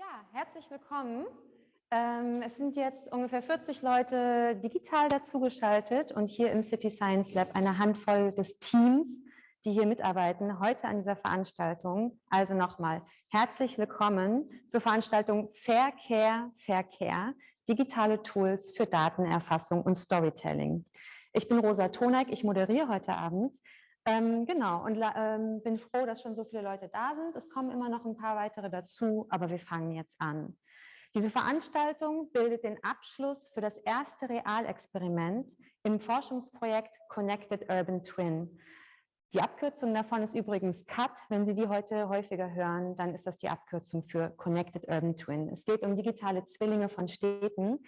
Ja, herzlich willkommen. Ähm, es sind jetzt ungefähr 40 Leute digital dazugeschaltet und hier im City Science Lab eine Handvoll des Teams, die hier mitarbeiten, heute an dieser Veranstaltung. Also nochmal herzlich willkommen zur Veranstaltung Verkehr, Verkehr, digitale Tools für Datenerfassung und Storytelling. Ich bin Rosa Tonek, ich moderiere heute Abend. Ähm, genau, und ähm, bin froh, dass schon so viele Leute da sind. Es kommen immer noch ein paar weitere dazu, aber wir fangen jetzt an. Diese Veranstaltung bildet den Abschluss für das erste Realexperiment im Forschungsprojekt Connected Urban Twin. Die Abkürzung davon ist übrigens CUT. Wenn Sie die heute häufiger hören, dann ist das die Abkürzung für Connected Urban Twin. Es geht um digitale Zwillinge von Städten.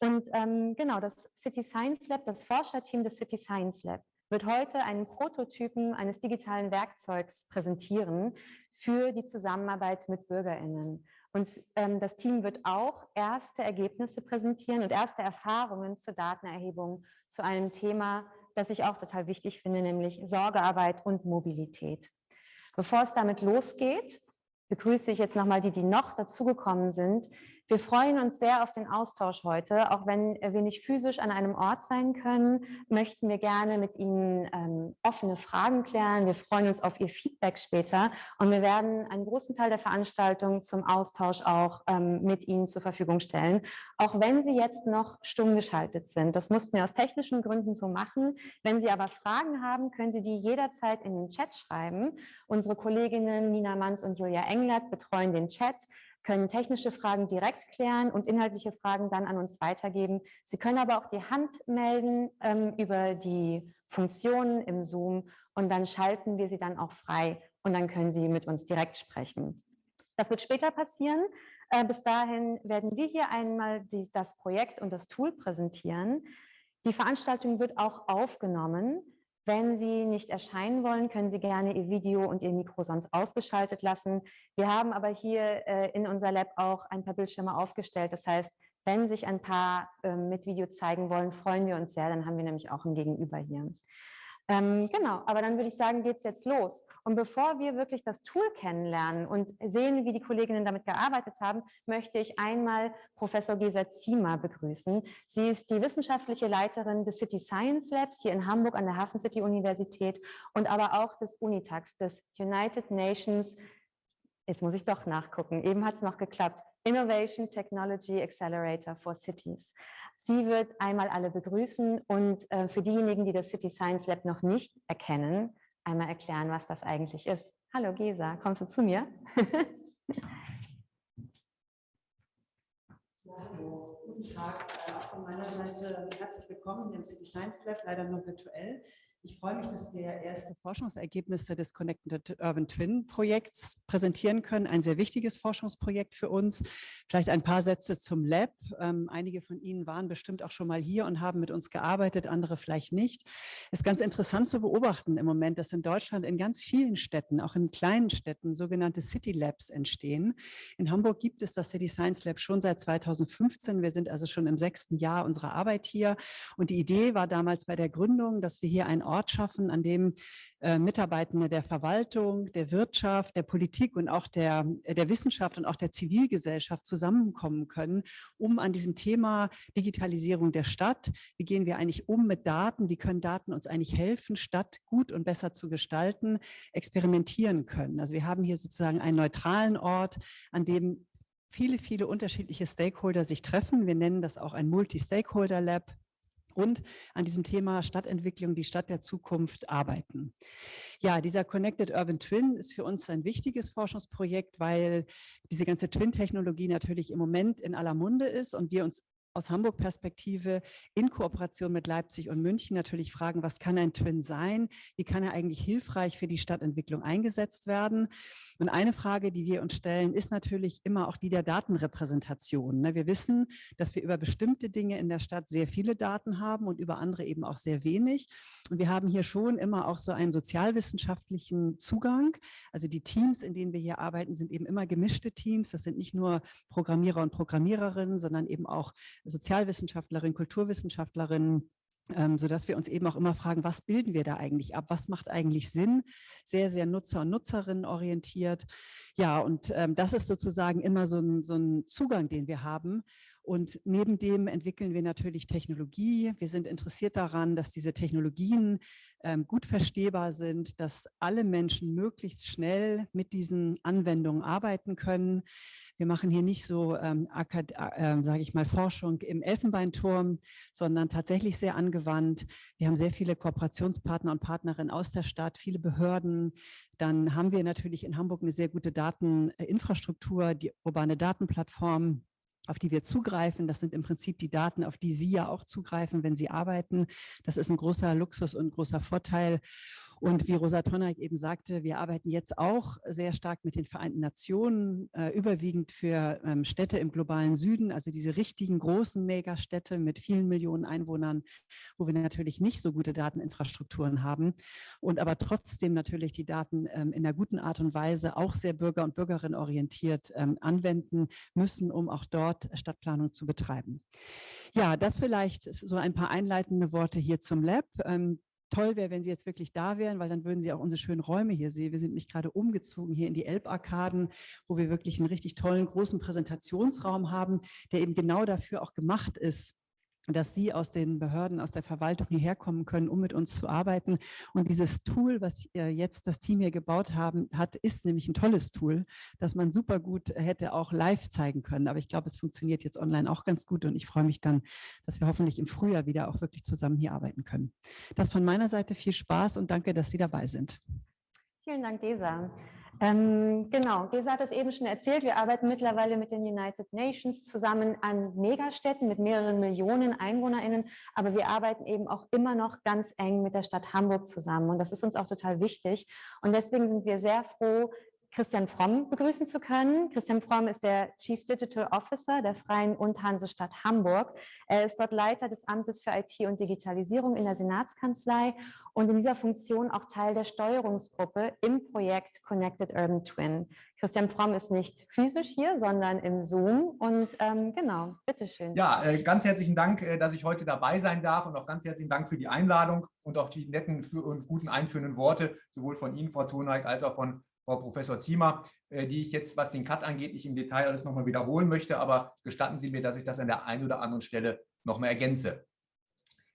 Und ähm, genau, das City Science Lab, das Forscherteam des City Science Lab, wird heute einen Prototypen eines digitalen Werkzeugs präsentieren für die Zusammenarbeit mit BürgerInnen. Und ähm, das Team wird auch erste Ergebnisse präsentieren und erste Erfahrungen zur Datenerhebung zu einem Thema, das ich auch total wichtig finde, nämlich Sorgearbeit und Mobilität. Bevor es damit losgeht, begrüße ich jetzt nochmal die, die noch dazugekommen sind. Wir freuen uns sehr auf den Austausch heute. Auch wenn wir nicht physisch an einem Ort sein können, möchten wir gerne mit Ihnen ähm, offene Fragen klären. Wir freuen uns auf Ihr Feedback später und wir werden einen großen Teil der Veranstaltung zum Austausch auch ähm, mit Ihnen zur Verfügung stellen, auch wenn Sie jetzt noch stumm geschaltet sind. Das mussten wir aus technischen Gründen so machen. Wenn Sie aber Fragen haben, können Sie die jederzeit in den Chat schreiben. Unsere Kolleginnen Nina Manns und Julia Englert betreuen den Chat können technische Fragen direkt klären und inhaltliche Fragen dann an uns weitergeben. Sie können aber auch die Hand melden ähm, über die Funktionen im Zoom und dann schalten wir sie dann auch frei und dann können Sie mit uns direkt sprechen. Das wird später passieren. Äh, bis dahin werden wir hier einmal die, das Projekt und das Tool präsentieren. Die Veranstaltung wird auch aufgenommen. Wenn Sie nicht erscheinen wollen, können Sie gerne Ihr Video und Ihr Mikro sonst ausgeschaltet lassen. Wir haben aber hier äh, in unser Lab auch ein paar Bildschirme aufgestellt. Das heißt, wenn sich ein paar äh, mit Video zeigen wollen, freuen wir uns sehr. Dann haben wir nämlich auch ein Gegenüber hier. Ähm, genau, aber dann würde ich sagen, geht es jetzt los. Und bevor wir wirklich das Tool kennenlernen und sehen, wie die Kolleginnen damit gearbeitet haben, möchte ich einmal Professor Gesa Ziemer begrüßen. Sie ist die wissenschaftliche Leiterin des City Science Labs hier in Hamburg an der Hafen City Universität und aber auch des UNITAX, des United Nations, jetzt muss ich doch nachgucken, eben hat es noch geklappt, Innovation Technology Accelerator for Cities. Sie wird einmal alle begrüßen und äh, für diejenigen, die das City Science Lab noch nicht erkennen, einmal erklären, was das eigentlich ist. Hallo Gesa, kommst du zu mir? ja, hallo, guten Tag. Von meiner Seite herzlich willkommen im City Science Lab, leider nur virtuell. Ich freue mich, dass wir erste Forschungsergebnisse des Connected Urban Twin Projekts präsentieren können. Ein sehr wichtiges Forschungsprojekt für uns. Vielleicht ein paar Sätze zum Lab. Ähm, einige von Ihnen waren bestimmt auch schon mal hier und haben mit uns gearbeitet, andere vielleicht nicht. Es ist ganz interessant zu beobachten im Moment, dass in Deutschland in ganz vielen Städten, auch in kleinen Städten, sogenannte City Labs entstehen. In Hamburg gibt es das City Science Lab schon seit 2015. Wir sind also schon im sechsten Jahr unserer Arbeit hier. Und die Idee war damals bei der Gründung, dass wir hier ein Ort schaffen, an dem äh, Mitarbeitende der Verwaltung, der Wirtschaft, der Politik und auch der, der Wissenschaft und auch der Zivilgesellschaft zusammenkommen können, um an diesem Thema Digitalisierung der Stadt, wie gehen wir eigentlich um mit Daten, wie können Daten uns eigentlich helfen, Stadt gut und besser zu gestalten, experimentieren können. Also wir haben hier sozusagen einen neutralen Ort, an dem viele, viele unterschiedliche Stakeholder sich treffen. Wir nennen das auch ein Multi-Stakeholder-Lab und an diesem Thema Stadtentwicklung, die Stadt der Zukunft arbeiten. Ja, dieser Connected Urban Twin ist für uns ein wichtiges Forschungsprojekt, weil diese ganze Twin-Technologie natürlich im Moment in aller Munde ist und wir uns aus Hamburg-Perspektive in Kooperation mit Leipzig und München natürlich fragen, was kann ein Twin sein? Wie kann er eigentlich hilfreich für die Stadtentwicklung eingesetzt werden? Und eine Frage, die wir uns stellen, ist natürlich immer auch die der Datenrepräsentation. Ne? Wir wissen, dass wir über bestimmte Dinge in der Stadt sehr viele Daten haben und über andere eben auch sehr wenig. Und wir haben hier schon immer auch so einen sozialwissenschaftlichen Zugang. Also die Teams, in denen wir hier arbeiten, sind eben immer gemischte Teams. Das sind nicht nur Programmierer und Programmiererinnen, sondern eben auch Sozialwissenschaftlerin, Kulturwissenschaftlerin, ähm, sodass wir uns eben auch immer fragen, was bilden wir da eigentlich ab? Was macht eigentlich Sinn? Sehr, sehr Nutzer- und Nutzerinnen orientiert. Ja, und ähm, das ist sozusagen immer so ein, so ein Zugang, den wir haben. Und neben dem entwickeln wir natürlich Technologie. Wir sind interessiert daran, dass diese Technologien ähm, gut verstehbar sind, dass alle Menschen möglichst schnell mit diesen Anwendungen arbeiten können. Wir machen hier nicht so, ähm, äh, sage ich mal, Forschung im Elfenbeinturm, sondern tatsächlich sehr angewandt. Wir haben sehr viele Kooperationspartner und Partnerinnen aus der Stadt, viele Behörden. Dann haben wir natürlich in Hamburg eine sehr gute Dateninfrastruktur, die urbane Datenplattform auf die wir zugreifen. Das sind im Prinzip die Daten, auf die Sie ja auch zugreifen, wenn Sie arbeiten. Das ist ein großer Luxus und großer Vorteil. Und wie Rosa Tonneig eben sagte, wir arbeiten jetzt auch sehr stark mit den Vereinten Nationen, äh, überwiegend für ähm, Städte im globalen Süden, also diese richtigen großen Megastädte mit vielen Millionen Einwohnern, wo wir natürlich nicht so gute Dateninfrastrukturen haben und aber trotzdem natürlich die Daten ähm, in einer guten Art und Weise auch sehr bürger- und Bürgerinnen orientiert ähm, anwenden müssen, um auch dort Stadtplanung zu betreiben. Ja, das vielleicht so ein paar einleitende Worte hier zum Lab. Toll wäre, wenn Sie jetzt wirklich da wären, weil dann würden Sie auch unsere schönen Räume hier sehen. Wir sind nämlich gerade umgezogen hier in die Elbarkaden, wo wir wirklich einen richtig tollen, großen Präsentationsraum haben, der eben genau dafür auch gemacht ist, dass Sie aus den Behörden, aus der Verwaltung hierher kommen können, um mit uns zu arbeiten. Und dieses Tool, was jetzt das Team hier gebaut haben, hat, ist nämlich ein tolles Tool, das man super gut hätte auch live zeigen können. Aber ich glaube, es funktioniert jetzt online auch ganz gut und ich freue mich dann, dass wir hoffentlich im Frühjahr wieder auch wirklich zusammen hier arbeiten können. Das von meiner Seite viel Spaß und danke, dass Sie dabei sind. Vielen Dank, Gesa. Ähm, genau, Gesa hat es eben schon erzählt, wir arbeiten mittlerweile mit den United Nations zusammen an Megastädten mit mehreren Millionen EinwohnerInnen, aber wir arbeiten eben auch immer noch ganz eng mit der Stadt Hamburg zusammen und das ist uns auch total wichtig. Und deswegen sind wir sehr froh, Christian Fromm begrüßen zu können. Christian Fromm ist der Chief Digital Officer der Freien und Hansestadt Hamburg. Er ist dort Leiter des Amtes für IT und Digitalisierung in der Senatskanzlei und in dieser Funktion auch Teil der Steuerungsgruppe im Projekt Connected Urban Twin. Christian Fromm ist nicht physisch hier, sondern im Zoom und ähm, genau, bitteschön. Ja, äh, ganz herzlichen Dank, äh, dass ich heute dabei sein darf und auch ganz herzlichen Dank für die Einladung und auch die netten und guten einführenden Worte, sowohl von Ihnen, Frau Thoneig, als auch von Frau Professor Ziemer, äh, die ich jetzt, was den Cut angeht, nicht im Detail alles nochmal wiederholen möchte, aber gestatten Sie mir, dass ich das an der einen oder anderen Stelle nochmal ergänze.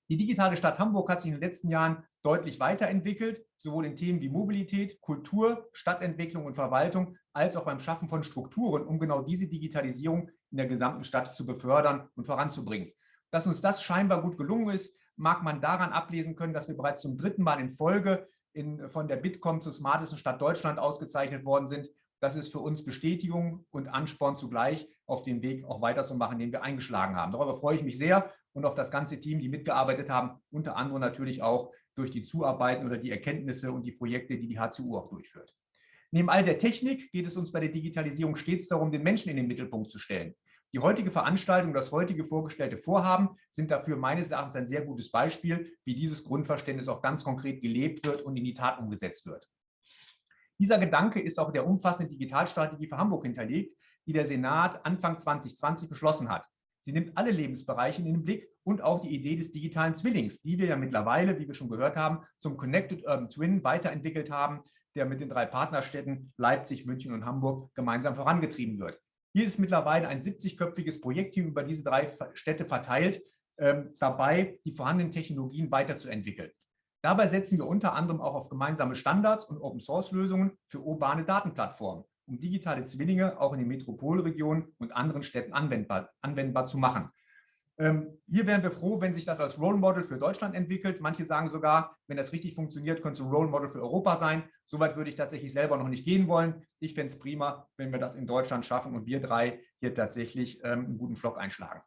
Die digitale Stadt Hamburg hat sich in den letzten Jahren deutlich weiterentwickelt, sowohl in Themen wie Mobilität, Kultur, Stadtentwicklung und Verwaltung, als auch beim Schaffen von Strukturen, um genau diese Digitalisierung in der gesamten Stadt zu befördern und voranzubringen. Dass uns das scheinbar gut gelungen ist, mag man daran ablesen können, dass wir bereits zum dritten Mal in Folge in, von der Bitkom zur smartesten Stadt Deutschland ausgezeichnet worden sind. Das ist für uns Bestätigung und Ansporn zugleich, auf dem Weg auch weiterzumachen, den wir eingeschlagen haben. Darüber freue ich mich sehr und auf das ganze Team, die mitgearbeitet haben, unter anderem natürlich auch durch die Zuarbeiten oder die Erkenntnisse und die Projekte, die die HCU auch durchführt. Neben all der Technik geht es uns bei der Digitalisierung stets darum, den Menschen in den Mittelpunkt zu stellen. Die heutige Veranstaltung, das heutige vorgestellte Vorhaben sind dafür meines Erachtens ein sehr gutes Beispiel, wie dieses Grundverständnis auch ganz konkret gelebt wird und in die Tat umgesetzt wird. Dieser Gedanke ist auch der umfassenden Digitalstrategie für Hamburg hinterlegt, die der Senat Anfang 2020 beschlossen hat. Sie nimmt alle Lebensbereiche in den Blick und auch die Idee des digitalen Zwillings, die wir ja mittlerweile, wie wir schon gehört haben, zum Connected Urban Twin weiterentwickelt haben, der mit den drei Partnerstädten Leipzig, München und Hamburg gemeinsam vorangetrieben wird. Hier ist mittlerweile ein 70-köpfiges Projektteam über diese drei Städte verteilt, ähm, dabei, die vorhandenen Technologien weiterzuentwickeln. Dabei setzen wir unter anderem auch auf gemeinsame Standards und Open-Source-Lösungen für urbane Datenplattformen, um digitale Zwillinge auch in den Metropolregionen und anderen Städten anwendbar, anwendbar zu machen. Ähm, hier wären wir froh, wenn sich das als Role Model für Deutschland entwickelt. Manche sagen sogar, wenn das richtig funktioniert, könnte es ein Role Model für Europa sein. Soweit würde ich tatsächlich selber noch nicht gehen wollen. Ich fände es prima, wenn wir das in Deutschland schaffen und wir drei hier tatsächlich ähm, einen guten Flock einschlagen.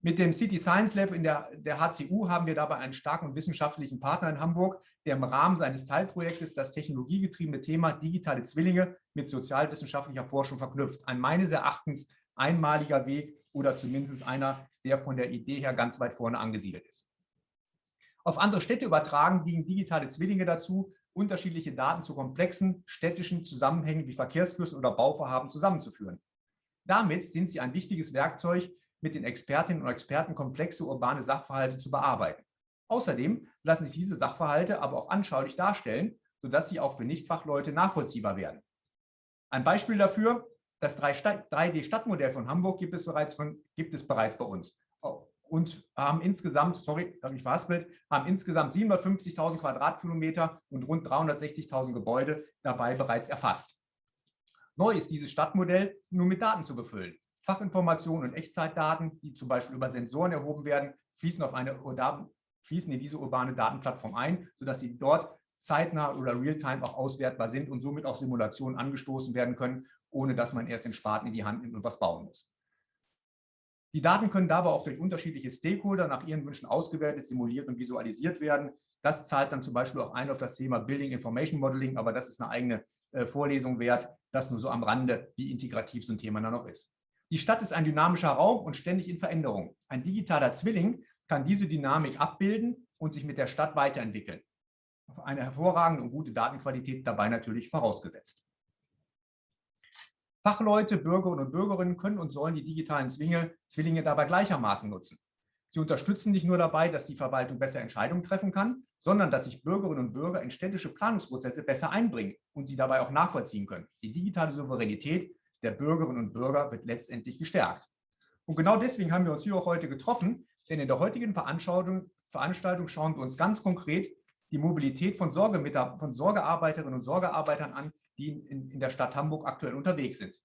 Mit dem City Science Lab in der, der HCU haben wir dabei einen starken wissenschaftlichen Partner in Hamburg, der im Rahmen seines Teilprojektes das technologiegetriebene Thema digitale Zwillinge mit sozialwissenschaftlicher Forschung verknüpft. Ein meines Erachtens einmaliger Weg oder zumindest einer, der von der Idee her ganz weit vorne angesiedelt ist. Auf andere Städte übertragen dienen digitale Zwillinge dazu, unterschiedliche Daten zu komplexen städtischen Zusammenhängen wie Verkehrsflüssen oder Bauvorhaben zusammenzuführen. Damit sind sie ein wichtiges Werkzeug, mit den Expertinnen und Experten komplexe urbane Sachverhalte zu bearbeiten. Außerdem lassen sich diese Sachverhalte aber auch anschaulich darstellen, sodass sie auch für Nichtfachleute nachvollziehbar werden. Ein Beispiel dafür, das 3D-Stadtmodell von Hamburg gibt es, bereits von, gibt es bereits bei uns und haben insgesamt, sorry, habe ich verhaspelt, haben insgesamt 750.000 Quadratkilometer und rund 360.000 Gebäude dabei bereits erfasst. Neu ist dieses Stadtmodell nur mit Daten zu befüllen. Fachinformationen und Echtzeitdaten, die zum Beispiel über Sensoren erhoben werden, fließen, auf eine, fließen in diese urbane Datenplattform ein, sodass sie dort zeitnah oder realtime auch auswertbar sind und somit auch Simulationen angestoßen werden können, ohne dass man erst den Spaten in die Hand nimmt und was bauen muss. Die Daten können dabei auch durch unterschiedliche Stakeholder nach ihren Wünschen ausgewertet, simuliert und visualisiert werden. Das zahlt dann zum Beispiel auch ein auf das Thema Building Information Modeling, aber das ist eine eigene äh, Vorlesung wert. Das nur so am Rande, wie integrativ so ein Thema dann noch ist. Die Stadt ist ein dynamischer Raum und ständig in Veränderung. Ein digitaler Zwilling kann diese Dynamik abbilden und sich mit der Stadt weiterentwickeln. Eine hervorragende und gute Datenqualität dabei natürlich vorausgesetzt. Fachleute, Bürgerinnen und Bürgerinnen können und sollen die digitalen Zwinge, Zwillinge dabei gleichermaßen nutzen. Sie unterstützen nicht nur dabei, dass die Verwaltung besser Entscheidungen treffen kann, sondern dass sich Bürgerinnen und Bürger in städtische Planungsprozesse besser einbringen und sie dabei auch nachvollziehen können. Die digitale Souveränität der Bürgerinnen und Bürger wird letztendlich gestärkt. Und genau deswegen haben wir uns hier auch heute getroffen, denn in der heutigen Veranstaltung, Veranstaltung schauen wir uns ganz konkret die Mobilität von, von Sorgearbeiterinnen und Sorgearbeitern an, die in, in der Stadt Hamburg aktuell unterwegs sind.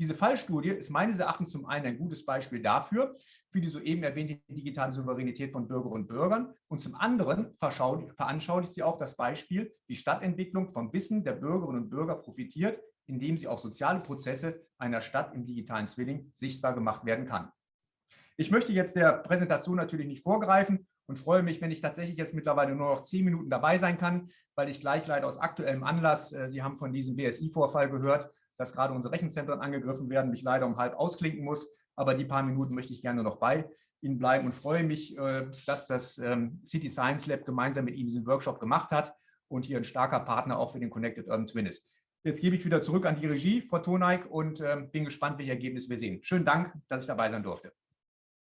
Diese Fallstudie ist meines Erachtens zum einen ein gutes Beispiel dafür, für die soeben erwähnte digitale Souveränität von Bürgerinnen und Bürgern und zum anderen veranschaulicht sie auch das Beispiel, wie Stadtentwicklung vom Wissen der Bürgerinnen und Bürger profitiert, indem sie auch soziale Prozesse einer Stadt im digitalen Zwilling sichtbar gemacht werden kann. Ich möchte jetzt der Präsentation natürlich nicht vorgreifen und freue mich, wenn ich tatsächlich jetzt mittlerweile nur noch zehn Minuten dabei sein kann, weil ich gleich leider aus aktuellem Anlass, äh, Sie haben von diesem BSI-Vorfall gehört, dass gerade unsere Rechenzentren angegriffen werden, mich leider um halb ausklinken muss. Aber die paar Minuten möchte ich gerne noch bei Ihnen bleiben und freue mich, äh, dass das ähm, City Science Lab gemeinsam mit Ihnen diesen Workshop gemacht hat und hier ein starker Partner auch für den Connected Urban Twin ist. Jetzt gebe ich wieder zurück an die Regie, Frau Toneik, und ähm, bin gespannt, welche Ergebnisse wir sehen. Schönen Dank, dass ich dabei sein durfte.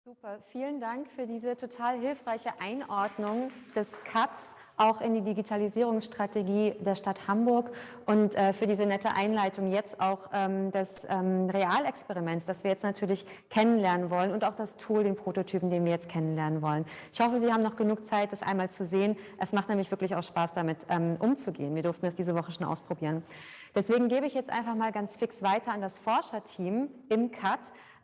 Super, vielen Dank für diese total hilfreiche Einordnung des CATS auch in die Digitalisierungsstrategie der Stadt Hamburg und äh, für diese nette Einleitung jetzt auch ähm, des ähm, Realexperiments, das wir jetzt natürlich kennenlernen wollen und auch das Tool, den Prototypen, den wir jetzt kennenlernen wollen. Ich hoffe, Sie haben noch genug Zeit, das einmal zu sehen. Es macht nämlich wirklich auch Spaß, damit ähm, umzugehen. Wir durften es diese Woche schon ausprobieren. Deswegen gebe ich jetzt einfach mal ganz fix weiter an das Forscherteam im CAT,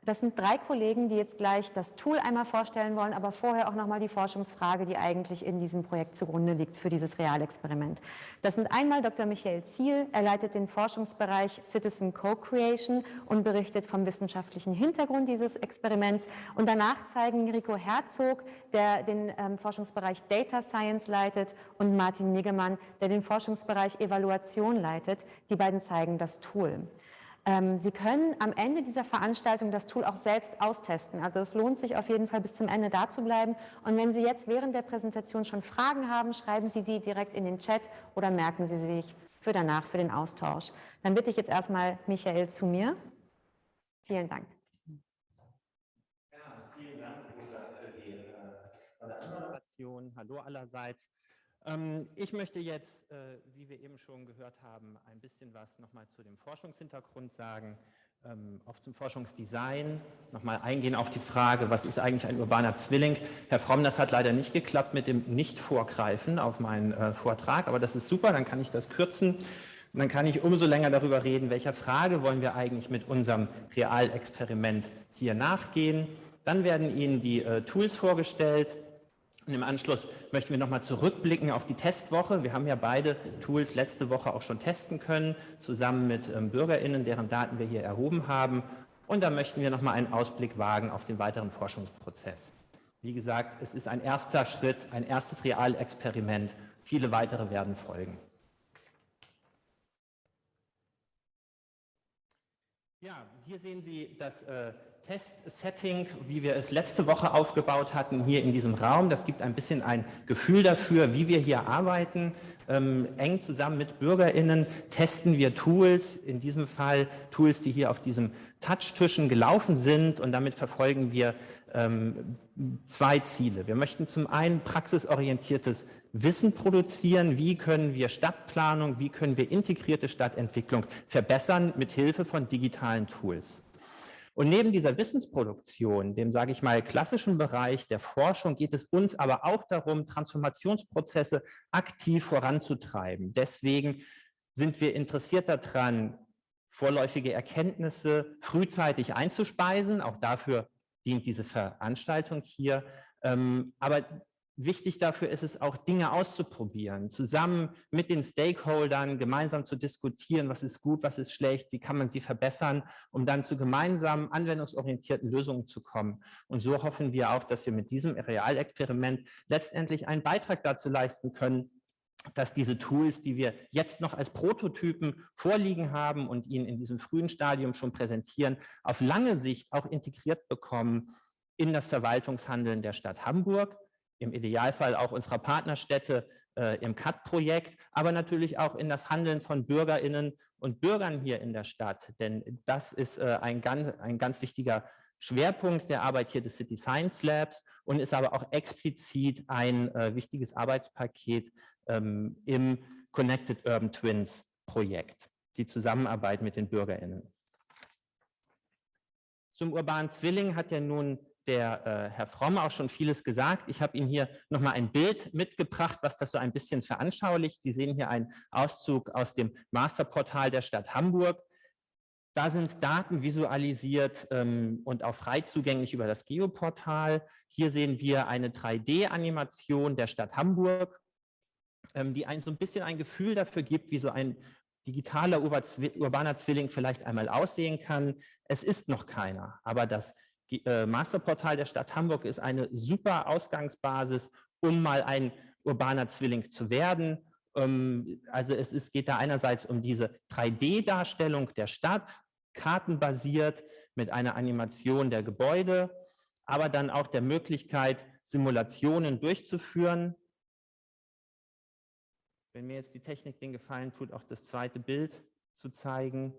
das sind drei Kollegen, die jetzt gleich das Tool einmal vorstellen wollen, aber vorher auch nochmal die Forschungsfrage, die eigentlich in diesem Projekt zugrunde liegt für dieses Realexperiment. Das sind einmal Dr. Michael Ziel, er leitet den Forschungsbereich Citizen Co-Creation und berichtet vom wissenschaftlichen Hintergrund dieses Experiments. Und danach zeigen Rico Herzog, der den ähm, Forschungsbereich Data Science leitet und Martin Niggemann, der den Forschungsbereich Evaluation leitet. Die beiden zeigen das Tool. Ähm, Sie können am Ende dieser Veranstaltung das Tool auch selbst austesten. Also es lohnt sich auf jeden Fall bis zum Ende da zu bleiben. Und wenn Sie jetzt während der Präsentation schon Fragen haben, schreiben Sie die direkt in den Chat oder merken Sie sich für danach, für den Austausch. Dann bitte ich jetzt erstmal Michael zu mir. Vielen Dank. Ja, vielen Dank, Rosa, für die äh. Hallo allerseits. Ähm, ich möchte jetzt, äh, wie wir eben schon gehört haben, ein bisschen was nochmal zu dem Forschungshintergrund sagen, ähm, auch zum Forschungsdesign, nochmal eingehen auf die Frage, was ist eigentlich ein urbaner Zwilling? Herr Fromm, das hat leider nicht geklappt mit dem Nicht-Vorgreifen auf meinen äh, Vortrag, aber das ist super, dann kann ich das kürzen. Und dann kann ich umso länger darüber reden, welcher Frage wollen wir eigentlich mit unserem Realexperiment hier nachgehen. Dann werden Ihnen die äh, Tools vorgestellt, und im Anschluss möchten wir nochmal zurückblicken auf die Testwoche. Wir haben ja beide Tools letzte Woche auch schon testen können, zusammen mit ähm, BürgerInnen, deren Daten wir hier erhoben haben. Und da möchten wir nochmal einen Ausblick wagen auf den weiteren Forschungsprozess. Wie gesagt, es ist ein erster Schritt, ein erstes Realexperiment. Viele weitere werden folgen. Ja, hier sehen Sie das äh, Test-Setting, wie wir es letzte Woche aufgebaut hatten, hier in diesem Raum. Das gibt ein bisschen ein Gefühl dafür, wie wir hier arbeiten. Ähm, eng zusammen mit BürgerInnen testen wir Tools, in diesem Fall Tools, die hier auf diesem Touchtischen gelaufen sind und damit verfolgen wir ähm, zwei Ziele. Wir möchten zum einen praxisorientiertes Wissen produzieren, wie können wir Stadtplanung, wie können wir integrierte Stadtentwicklung verbessern mit Hilfe von digitalen Tools. Und neben dieser Wissensproduktion, dem, sage ich mal, klassischen Bereich der Forschung, geht es uns aber auch darum, Transformationsprozesse aktiv voranzutreiben. Deswegen sind wir interessiert daran, vorläufige Erkenntnisse frühzeitig einzuspeisen. Auch dafür dient diese Veranstaltung hier. Ähm, aber wichtig dafür ist es auch, Dinge auszuprobieren, zusammen mit den Stakeholdern gemeinsam zu diskutieren, was ist gut, was ist schlecht, wie kann man sie verbessern, um dann zu gemeinsamen anwendungsorientierten Lösungen zu kommen. Und so hoffen wir auch, dass wir mit diesem Realexperiment letztendlich einen Beitrag dazu leisten können, dass diese Tools, die wir jetzt noch als Prototypen vorliegen haben und Ihnen in diesem frühen Stadium schon präsentieren, auf lange Sicht auch integriert bekommen in das Verwaltungshandeln der Stadt Hamburg, im Idealfall auch unserer Partnerstädte äh, im CAT-Projekt, aber natürlich auch in das Handeln von BürgerInnen und Bürgern hier in der Stadt. Denn das ist äh, ein, ganz, ein ganz wichtiger Schwerpunkt der Arbeit hier des City Science Labs und ist aber auch explizit ein äh, wichtiges Arbeitspaket ähm, im Connected Urban Twins Projekt, die Zusammenarbeit mit den BürgerInnen. Zum urbanen Zwilling hat ja nun der äh, Herr Fromm auch schon vieles gesagt. Ich habe Ihnen hier nochmal ein Bild mitgebracht, was das so ein bisschen veranschaulicht. Sie sehen hier einen Auszug aus dem Masterportal der Stadt Hamburg. Da sind Daten visualisiert ähm, und auch frei zugänglich über das Geoportal. Hier sehen wir eine 3D-Animation der Stadt Hamburg ähm, die ein, so ein bisschen ein Gefühl dafür gibt, wie so ein digitaler urbaner Zwilling vielleicht einmal aussehen kann. Es ist noch keiner, aber das äh, Masterportal der Stadt Hamburg ist eine super Ausgangsbasis, um mal ein urbaner Zwilling zu werden. Ähm, also es ist, geht da einerseits um diese 3D-Darstellung der Stadt, kartenbasiert mit einer Animation der Gebäude, aber dann auch der Möglichkeit, Simulationen durchzuführen, wenn mir jetzt die Technik den Gefallen tut, auch das zweite Bild zu zeigen.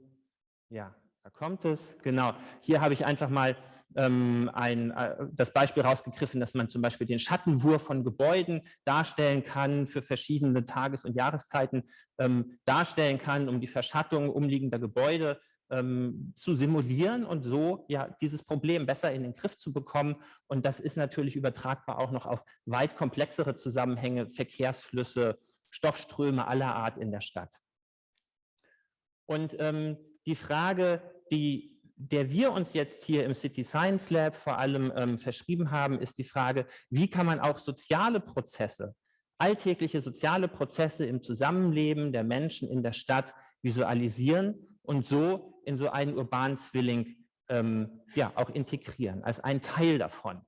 Ja, da kommt es. Genau. Hier habe ich einfach mal ähm, ein, äh, das Beispiel rausgegriffen, dass man zum Beispiel den Schattenwurf von Gebäuden darstellen kann, für verschiedene Tages- und Jahreszeiten ähm, darstellen kann, um die Verschattung umliegender Gebäude ähm, zu simulieren und so ja dieses Problem besser in den Griff zu bekommen. Und das ist natürlich übertragbar auch noch auf weit komplexere Zusammenhänge, Verkehrsflüsse, Stoffströme aller Art in der Stadt. Und ähm, die Frage, die, der wir uns jetzt hier im City Science Lab vor allem ähm, verschrieben haben, ist die Frage, wie kann man auch soziale Prozesse, alltägliche soziale Prozesse im Zusammenleben der Menschen in der Stadt visualisieren und so in so einen urbanen Zwilling ähm, ja, auch integrieren, als ein Teil davon.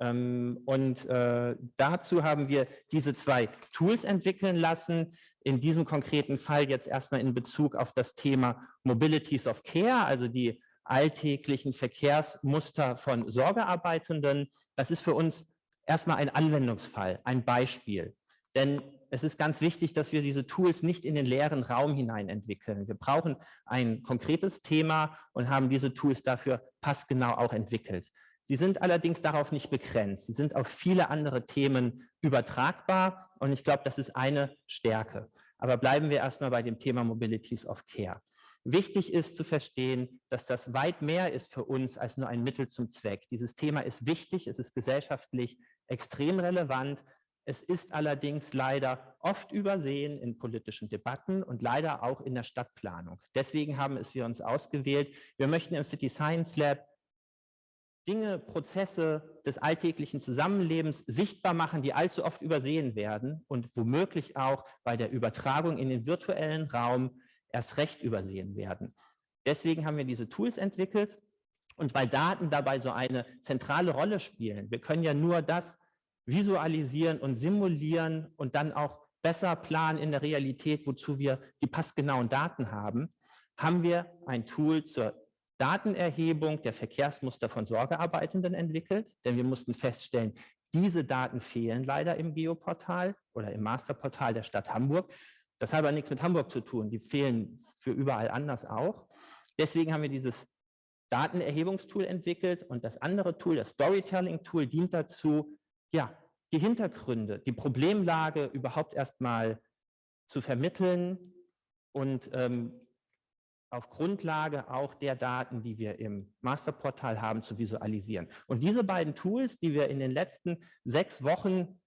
Ähm, und äh, dazu haben wir diese zwei Tools entwickeln lassen. In diesem konkreten Fall jetzt erstmal in Bezug auf das Thema Mobilities of Care, also die alltäglichen Verkehrsmuster von Sorgearbeitenden. Das ist für uns erstmal ein Anwendungsfall, ein Beispiel. Denn es ist ganz wichtig, dass wir diese Tools nicht in den leeren Raum hinein entwickeln. Wir brauchen ein konkretes Thema und haben diese Tools dafür passgenau auch entwickelt. Sie sind allerdings darauf nicht begrenzt. Sie sind auf viele andere Themen übertragbar und ich glaube, das ist eine Stärke. Aber bleiben wir erstmal bei dem Thema Mobilities of Care. Wichtig ist zu verstehen, dass das weit mehr ist für uns als nur ein Mittel zum Zweck. Dieses Thema ist wichtig, es ist gesellschaftlich extrem relevant. Es ist allerdings leider oft übersehen in politischen Debatten und leider auch in der Stadtplanung. Deswegen haben es wir uns ausgewählt. Wir möchten im City Science Lab Dinge, Prozesse des alltäglichen Zusammenlebens sichtbar machen, die allzu oft übersehen werden und womöglich auch bei der Übertragung in den virtuellen Raum erst recht übersehen werden. Deswegen haben wir diese Tools entwickelt und weil Daten dabei so eine zentrale Rolle spielen, wir können ja nur das visualisieren und simulieren und dann auch besser planen in der Realität, wozu wir die passgenauen Daten haben, haben wir ein Tool zur Datenerhebung der Verkehrsmuster von Sorgearbeitenden entwickelt, denn wir mussten feststellen, diese Daten fehlen leider im Geoportal oder im Masterportal der Stadt Hamburg. Das hat aber nichts mit Hamburg zu tun, die fehlen für überall anders auch. Deswegen haben wir dieses Datenerhebungstool entwickelt und das andere Tool, das Storytelling-Tool, dient dazu, ja, die Hintergründe, die Problemlage überhaupt erstmal zu vermitteln und ähm, auf Grundlage auch der Daten, die wir im Masterportal haben, zu visualisieren. Und diese beiden Tools, die wir in den letzten sechs Wochen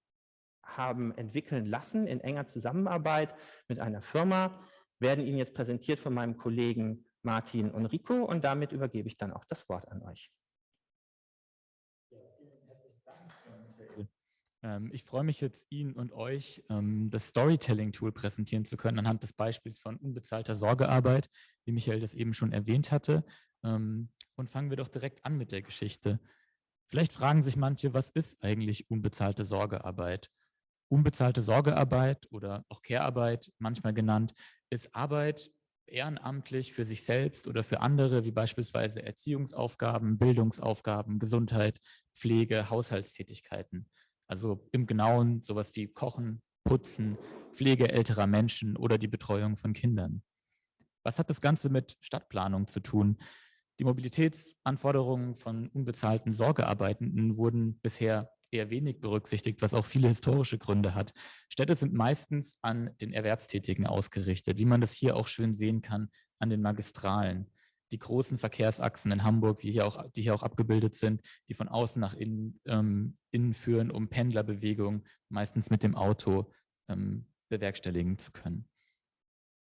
haben entwickeln lassen, in enger Zusammenarbeit mit einer Firma, werden Ihnen jetzt präsentiert von meinem Kollegen Martin und Rico und damit übergebe ich dann auch das Wort an euch. Ich freue mich jetzt, Ihnen und euch ähm, das Storytelling-Tool präsentieren zu können, anhand des Beispiels von unbezahlter Sorgearbeit, wie Michael das eben schon erwähnt hatte. Ähm, und fangen wir doch direkt an mit der Geschichte. Vielleicht fragen sich manche, was ist eigentlich unbezahlte Sorgearbeit? Unbezahlte Sorgearbeit oder auch Care-Arbeit, manchmal genannt, ist Arbeit ehrenamtlich für sich selbst oder für andere, wie beispielsweise Erziehungsaufgaben, Bildungsaufgaben, Gesundheit, Pflege, Haushaltstätigkeiten. Also im Genauen sowas wie Kochen, Putzen, Pflege älterer Menschen oder die Betreuung von Kindern. Was hat das Ganze mit Stadtplanung zu tun? Die Mobilitätsanforderungen von unbezahlten Sorgearbeitenden wurden bisher eher wenig berücksichtigt, was auch viele historische Gründe hat. Städte sind meistens an den Erwerbstätigen ausgerichtet, wie man das hier auch schön sehen kann an den Magistralen die großen Verkehrsachsen in Hamburg, die hier auch, die hier auch abgebildet sind, die von außen nach innen, ähm, innen führen, um Pendlerbewegungen meistens mit dem Auto ähm, bewerkstelligen zu können.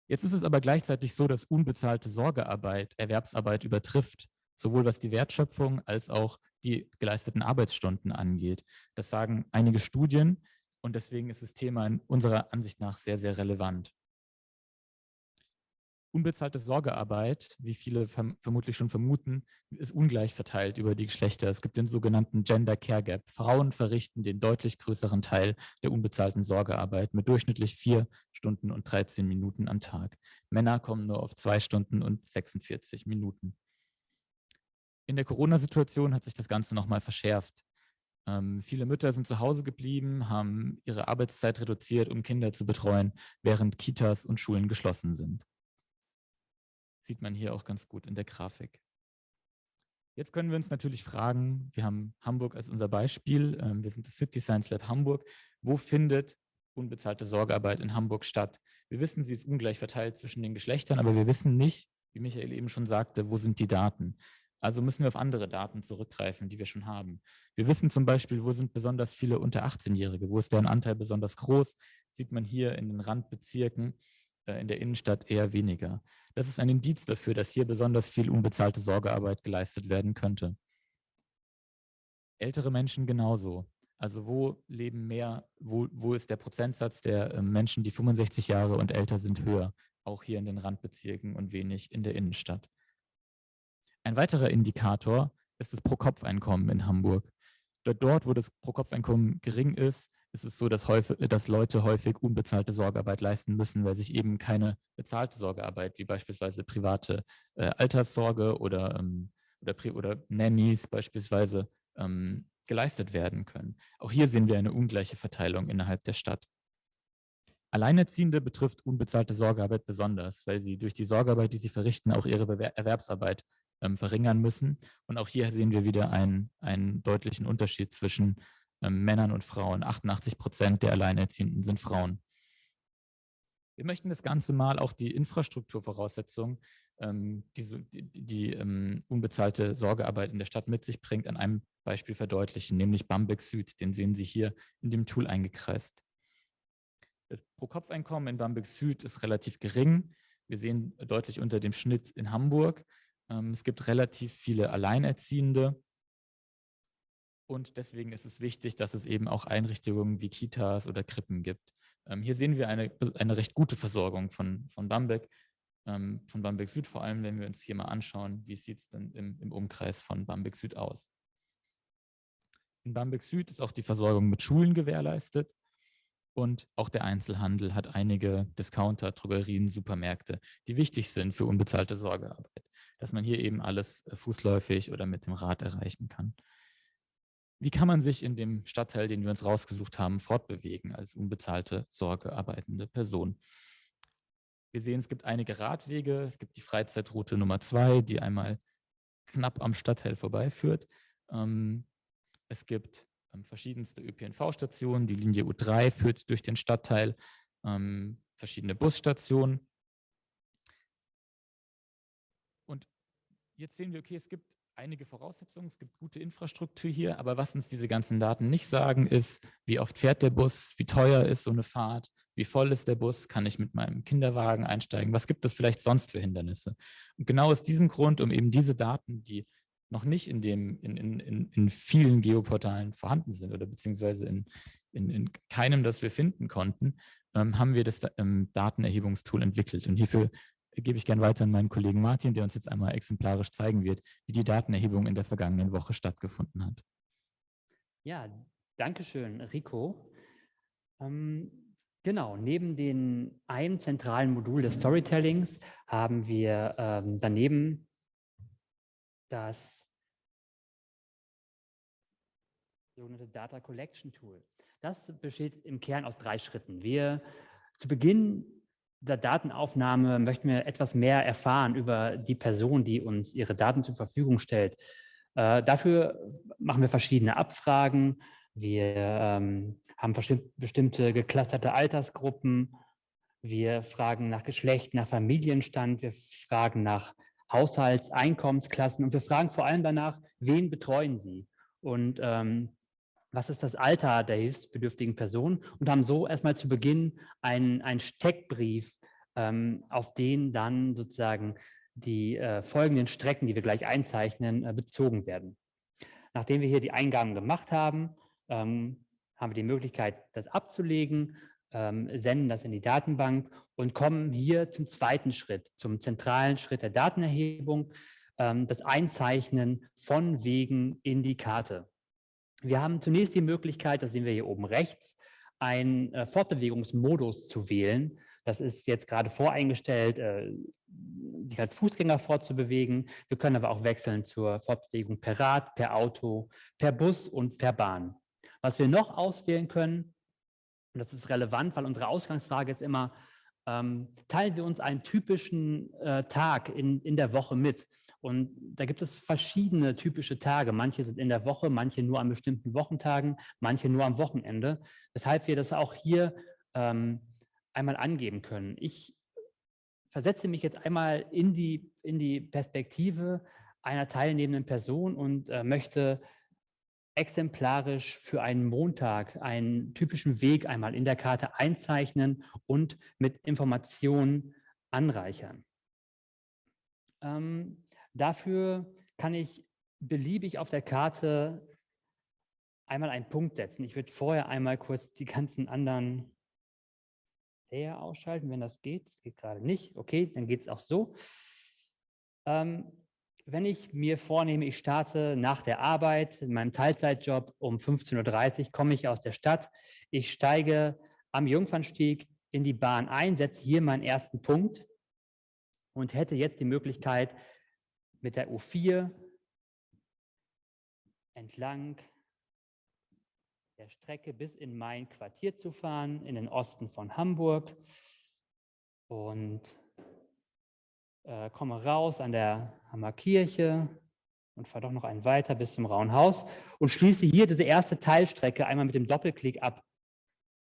Jetzt ist es aber gleichzeitig so, dass unbezahlte Sorgearbeit Erwerbsarbeit übertrifft, sowohl was die Wertschöpfung als auch die geleisteten Arbeitsstunden angeht. Das sagen einige Studien und deswegen ist das Thema in unserer Ansicht nach sehr, sehr relevant. Unbezahlte Sorgearbeit, wie viele verm vermutlich schon vermuten, ist ungleich verteilt über die Geschlechter. Es gibt den sogenannten Gender Care Gap. Frauen verrichten den deutlich größeren Teil der unbezahlten Sorgearbeit mit durchschnittlich vier Stunden und 13 Minuten am Tag. Männer kommen nur auf zwei Stunden und 46 Minuten. In der Corona-Situation hat sich das Ganze nochmal verschärft. Ähm, viele Mütter sind zu Hause geblieben, haben ihre Arbeitszeit reduziert, um Kinder zu betreuen, während Kitas und Schulen geschlossen sind sieht man hier auch ganz gut in der Grafik. Jetzt können wir uns natürlich fragen, wir haben Hamburg als unser Beispiel, ähm, wir sind das City Science Lab Hamburg, wo findet unbezahlte Sorgearbeit in Hamburg statt? Wir wissen, sie ist ungleich verteilt zwischen den Geschlechtern, aber wir wissen nicht, wie Michael eben schon sagte, wo sind die Daten? Also müssen wir auf andere Daten zurückgreifen, die wir schon haben. Wir wissen zum Beispiel, wo sind besonders viele unter 18-Jährige, wo ist deren Anteil besonders groß, sieht man hier in den Randbezirken. Äh, in der Innenstadt eher weniger. Das ist ein Indiz dafür, dass hier besonders viel unbezahlte Sorgearbeit geleistet werden könnte. Ältere Menschen genauso. Also wo leben mehr, wo, wo ist der Prozentsatz der äh, Menschen, die 65 Jahre und älter sind, höher? Auch hier in den Randbezirken und wenig in der Innenstadt. Ein weiterer Indikator ist das Pro-Kopf-Einkommen in Hamburg. Dort, wo das Pro-Kopf-Einkommen gering ist, ist es so, dass, häufig, dass Leute häufig unbezahlte Sorgearbeit leisten müssen, weil sich eben keine bezahlte Sorgearbeit, wie beispielsweise private äh, Alterssorge oder, ähm, oder, oder Nannies beispielsweise, ähm, geleistet werden können. Auch hier sehen wir eine ungleiche Verteilung innerhalb der Stadt. Alleinerziehende betrifft unbezahlte Sorgearbeit besonders, weil sie durch die Sorgearbeit, die sie verrichten, auch ihre Bewer Erwerbsarbeit ähm, verringern müssen. Und auch hier sehen wir wieder einen, einen deutlichen Unterschied zwischen ähm, Männern und Frauen. 88 Prozent der Alleinerziehenden sind Frauen. Wir möchten das Ganze mal auch die Infrastrukturvoraussetzungen, ähm, die, die, die ähm, unbezahlte Sorgearbeit in der Stadt mit sich bringt, an einem Beispiel verdeutlichen, nämlich Bamberg Süd. Den sehen Sie hier in dem Tool eingekreist. Das Pro-Kopf-Einkommen in Bamberg Süd ist relativ gering. Wir sehen deutlich unter dem Schnitt in Hamburg. Ähm, es gibt relativ viele Alleinerziehende. Und deswegen ist es wichtig, dass es eben auch Einrichtungen wie Kitas oder Krippen gibt. Ähm, hier sehen wir eine, eine recht gute Versorgung von, von Bamberg, ähm, von Bamberg Süd, vor allem wenn wir uns hier mal anschauen, wie sieht es denn im, im Umkreis von Bamberg Süd aus. In Bamberg Süd ist auch die Versorgung mit Schulen gewährleistet und auch der Einzelhandel hat einige Discounter, Drogerien, Supermärkte, die wichtig sind für unbezahlte Sorgearbeit, dass man hier eben alles äh, fußläufig oder mit dem Rad erreichen kann. Wie kann man sich in dem Stadtteil, den wir uns rausgesucht haben, fortbewegen als unbezahlte, sorgearbeitende Person? Wir sehen, es gibt einige Radwege. Es gibt die Freizeitroute Nummer zwei, die einmal knapp am Stadtteil vorbeiführt. Ähm, es gibt ähm, verschiedenste ÖPNV-Stationen. Die Linie U3 führt durch den Stadtteil, ähm, verschiedene Busstationen. Und jetzt sehen wir, okay, es gibt einige Voraussetzungen, es gibt gute Infrastruktur hier, aber was uns diese ganzen Daten nicht sagen, ist, wie oft fährt der Bus, wie teuer ist so eine Fahrt, wie voll ist der Bus, kann ich mit meinem Kinderwagen einsteigen, was gibt es vielleicht sonst für Hindernisse. Und genau aus diesem Grund, um eben diese Daten, die noch nicht in, dem, in, in, in vielen Geoportalen vorhanden sind oder beziehungsweise in, in, in keinem, das wir finden konnten, ähm, haben wir das ähm, Datenerhebungstool entwickelt. Und hierfür gebe ich gerne weiter an meinen Kollegen Martin, der uns jetzt einmal exemplarisch zeigen wird, wie die Datenerhebung in der vergangenen Woche stattgefunden hat. Ja, danke schön, Rico. Ähm, genau, neben dem einem zentralen Modul des Storytellings haben wir ähm, daneben das sogenannte Data Collection Tool. Das besteht im Kern aus drei Schritten. Wir zu Beginn der Datenaufnahme möchten wir etwas mehr erfahren über die Person, die uns ihre Daten zur Verfügung stellt. Äh, dafür machen wir verschiedene Abfragen. Wir ähm, haben bestimmte geclusterte Altersgruppen. Wir fragen nach Geschlecht, nach Familienstand. Wir fragen nach Haushalts-, Einkommensklassen und wir fragen vor allem danach, wen betreuen Sie? Und ähm, was ist das Alter der hilfsbedürftigen Person und haben so erstmal zu Beginn einen, einen Steckbrief, ähm, auf den dann sozusagen die äh, folgenden Strecken, die wir gleich einzeichnen, äh, bezogen werden. Nachdem wir hier die Eingaben gemacht haben, ähm, haben wir die Möglichkeit, das abzulegen, ähm, senden das in die Datenbank und kommen hier zum zweiten Schritt, zum zentralen Schritt der Datenerhebung, ähm, das Einzeichnen von Wegen in die Karte. Wir haben zunächst die Möglichkeit, das sehen wir hier oben rechts, einen äh, Fortbewegungsmodus zu wählen. Das ist jetzt gerade voreingestellt, äh, sich als Fußgänger fortzubewegen. Wir können aber auch wechseln zur Fortbewegung per Rad, per Auto, per Bus und per Bahn. Was wir noch auswählen können, und das ist relevant, weil unsere Ausgangsfrage ist immer, ähm, teilen wir uns einen typischen äh, Tag in, in der Woche mit. Und da gibt es verschiedene typische Tage. Manche sind in der Woche, manche nur an bestimmten Wochentagen, manche nur am Wochenende. Weshalb wir das auch hier ähm, einmal angeben können. Ich versetze mich jetzt einmal in die, in die Perspektive einer teilnehmenden Person und äh, möchte exemplarisch für einen Montag einen typischen Weg einmal in der Karte einzeichnen und mit Informationen anreichern. Ähm, Dafür kann ich beliebig auf der Karte einmal einen Punkt setzen. Ich würde vorher einmal kurz die ganzen anderen Layer ausschalten, wenn das geht. Das geht gerade nicht. Okay, dann geht es auch so. Ähm, wenn ich mir vornehme, ich starte nach der Arbeit in meinem Teilzeitjob um 15.30 Uhr, komme ich aus der Stadt. Ich steige am Jungfernstieg in die Bahn ein, setze hier meinen ersten Punkt und hätte jetzt die Möglichkeit, mit der U4 entlang der Strecke bis in mein Quartier zu fahren, in den Osten von Hamburg und äh, komme raus an der Hammerkirche und fahre doch noch einen weiter bis zum Rauenhaus und schließe hier diese erste Teilstrecke einmal mit dem Doppelklick ab.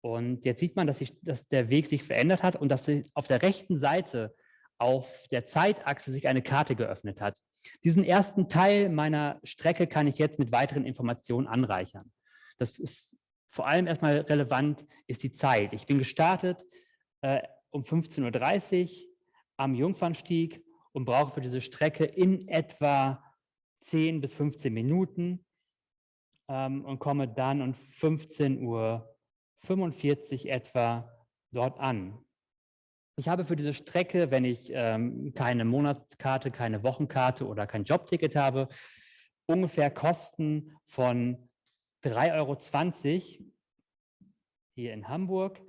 Und jetzt sieht man, dass, sich, dass der Weg sich verändert hat und dass auf der rechten Seite auf der Zeitachse sich eine Karte geöffnet hat. Diesen ersten Teil meiner Strecke kann ich jetzt mit weiteren Informationen anreichern. Das ist vor allem erstmal relevant, ist die Zeit. Ich bin gestartet äh, um 15.30 Uhr am Jungfernstieg und brauche für diese Strecke in etwa 10 bis 15 Minuten ähm, und komme dann um 15.45 Uhr etwa dort an. Ich habe für diese Strecke, wenn ich ähm, keine Monatskarte, keine Wochenkarte oder kein Jobticket habe, ungefähr Kosten von 3,20 Euro hier in Hamburg.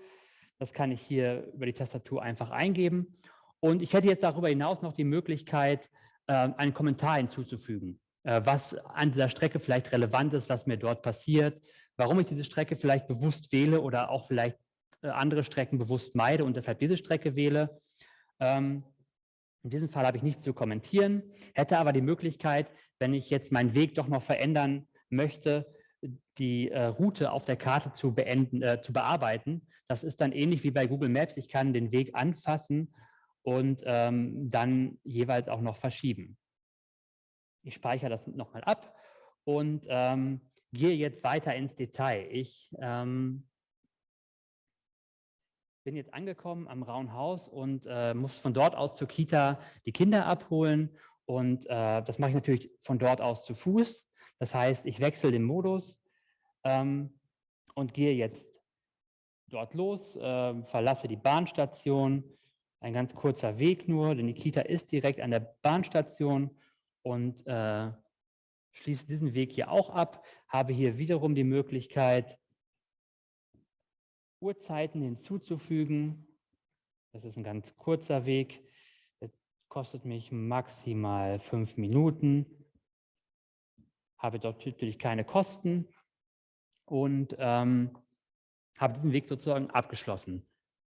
Das kann ich hier über die Tastatur einfach eingeben. Und ich hätte jetzt darüber hinaus noch die Möglichkeit, äh, einen Kommentar hinzuzufügen, äh, was an dieser Strecke vielleicht relevant ist, was mir dort passiert, warum ich diese Strecke vielleicht bewusst wähle oder auch vielleicht äh, andere Strecken bewusst meide und deshalb diese Strecke wähle. Ähm, In diesem Fall habe ich nichts zu kommentieren, hätte aber die Möglichkeit, wenn ich jetzt meinen Weg doch noch verändern möchte, die äh, Route auf der Karte zu, beenden, äh, zu bearbeiten. Das ist dann ähnlich wie bei Google Maps. Ich kann den Weg anfassen und ähm, dann jeweils auch noch verschieben. Ich speichere das nochmal ab und ähm, gehe jetzt weiter ins Detail. Ich ähm, bin jetzt angekommen am Rauen Haus und äh, muss von dort aus zur Kita die Kinder abholen. Und äh, das mache ich natürlich von dort aus zu Fuß. Das heißt, ich wechsle den Modus ähm, und gehe jetzt dort los, äh, verlasse die Bahnstation. Ein ganz kurzer Weg nur, denn die Kita ist direkt an der Bahnstation und äh, schließe diesen Weg hier auch ab, habe hier wiederum die Möglichkeit, Uhrzeiten hinzuzufügen. Das ist ein ganz kurzer Weg. Das kostet mich maximal fünf Minuten habe dort natürlich keine Kosten und ähm, habe diesen Weg sozusagen abgeschlossen.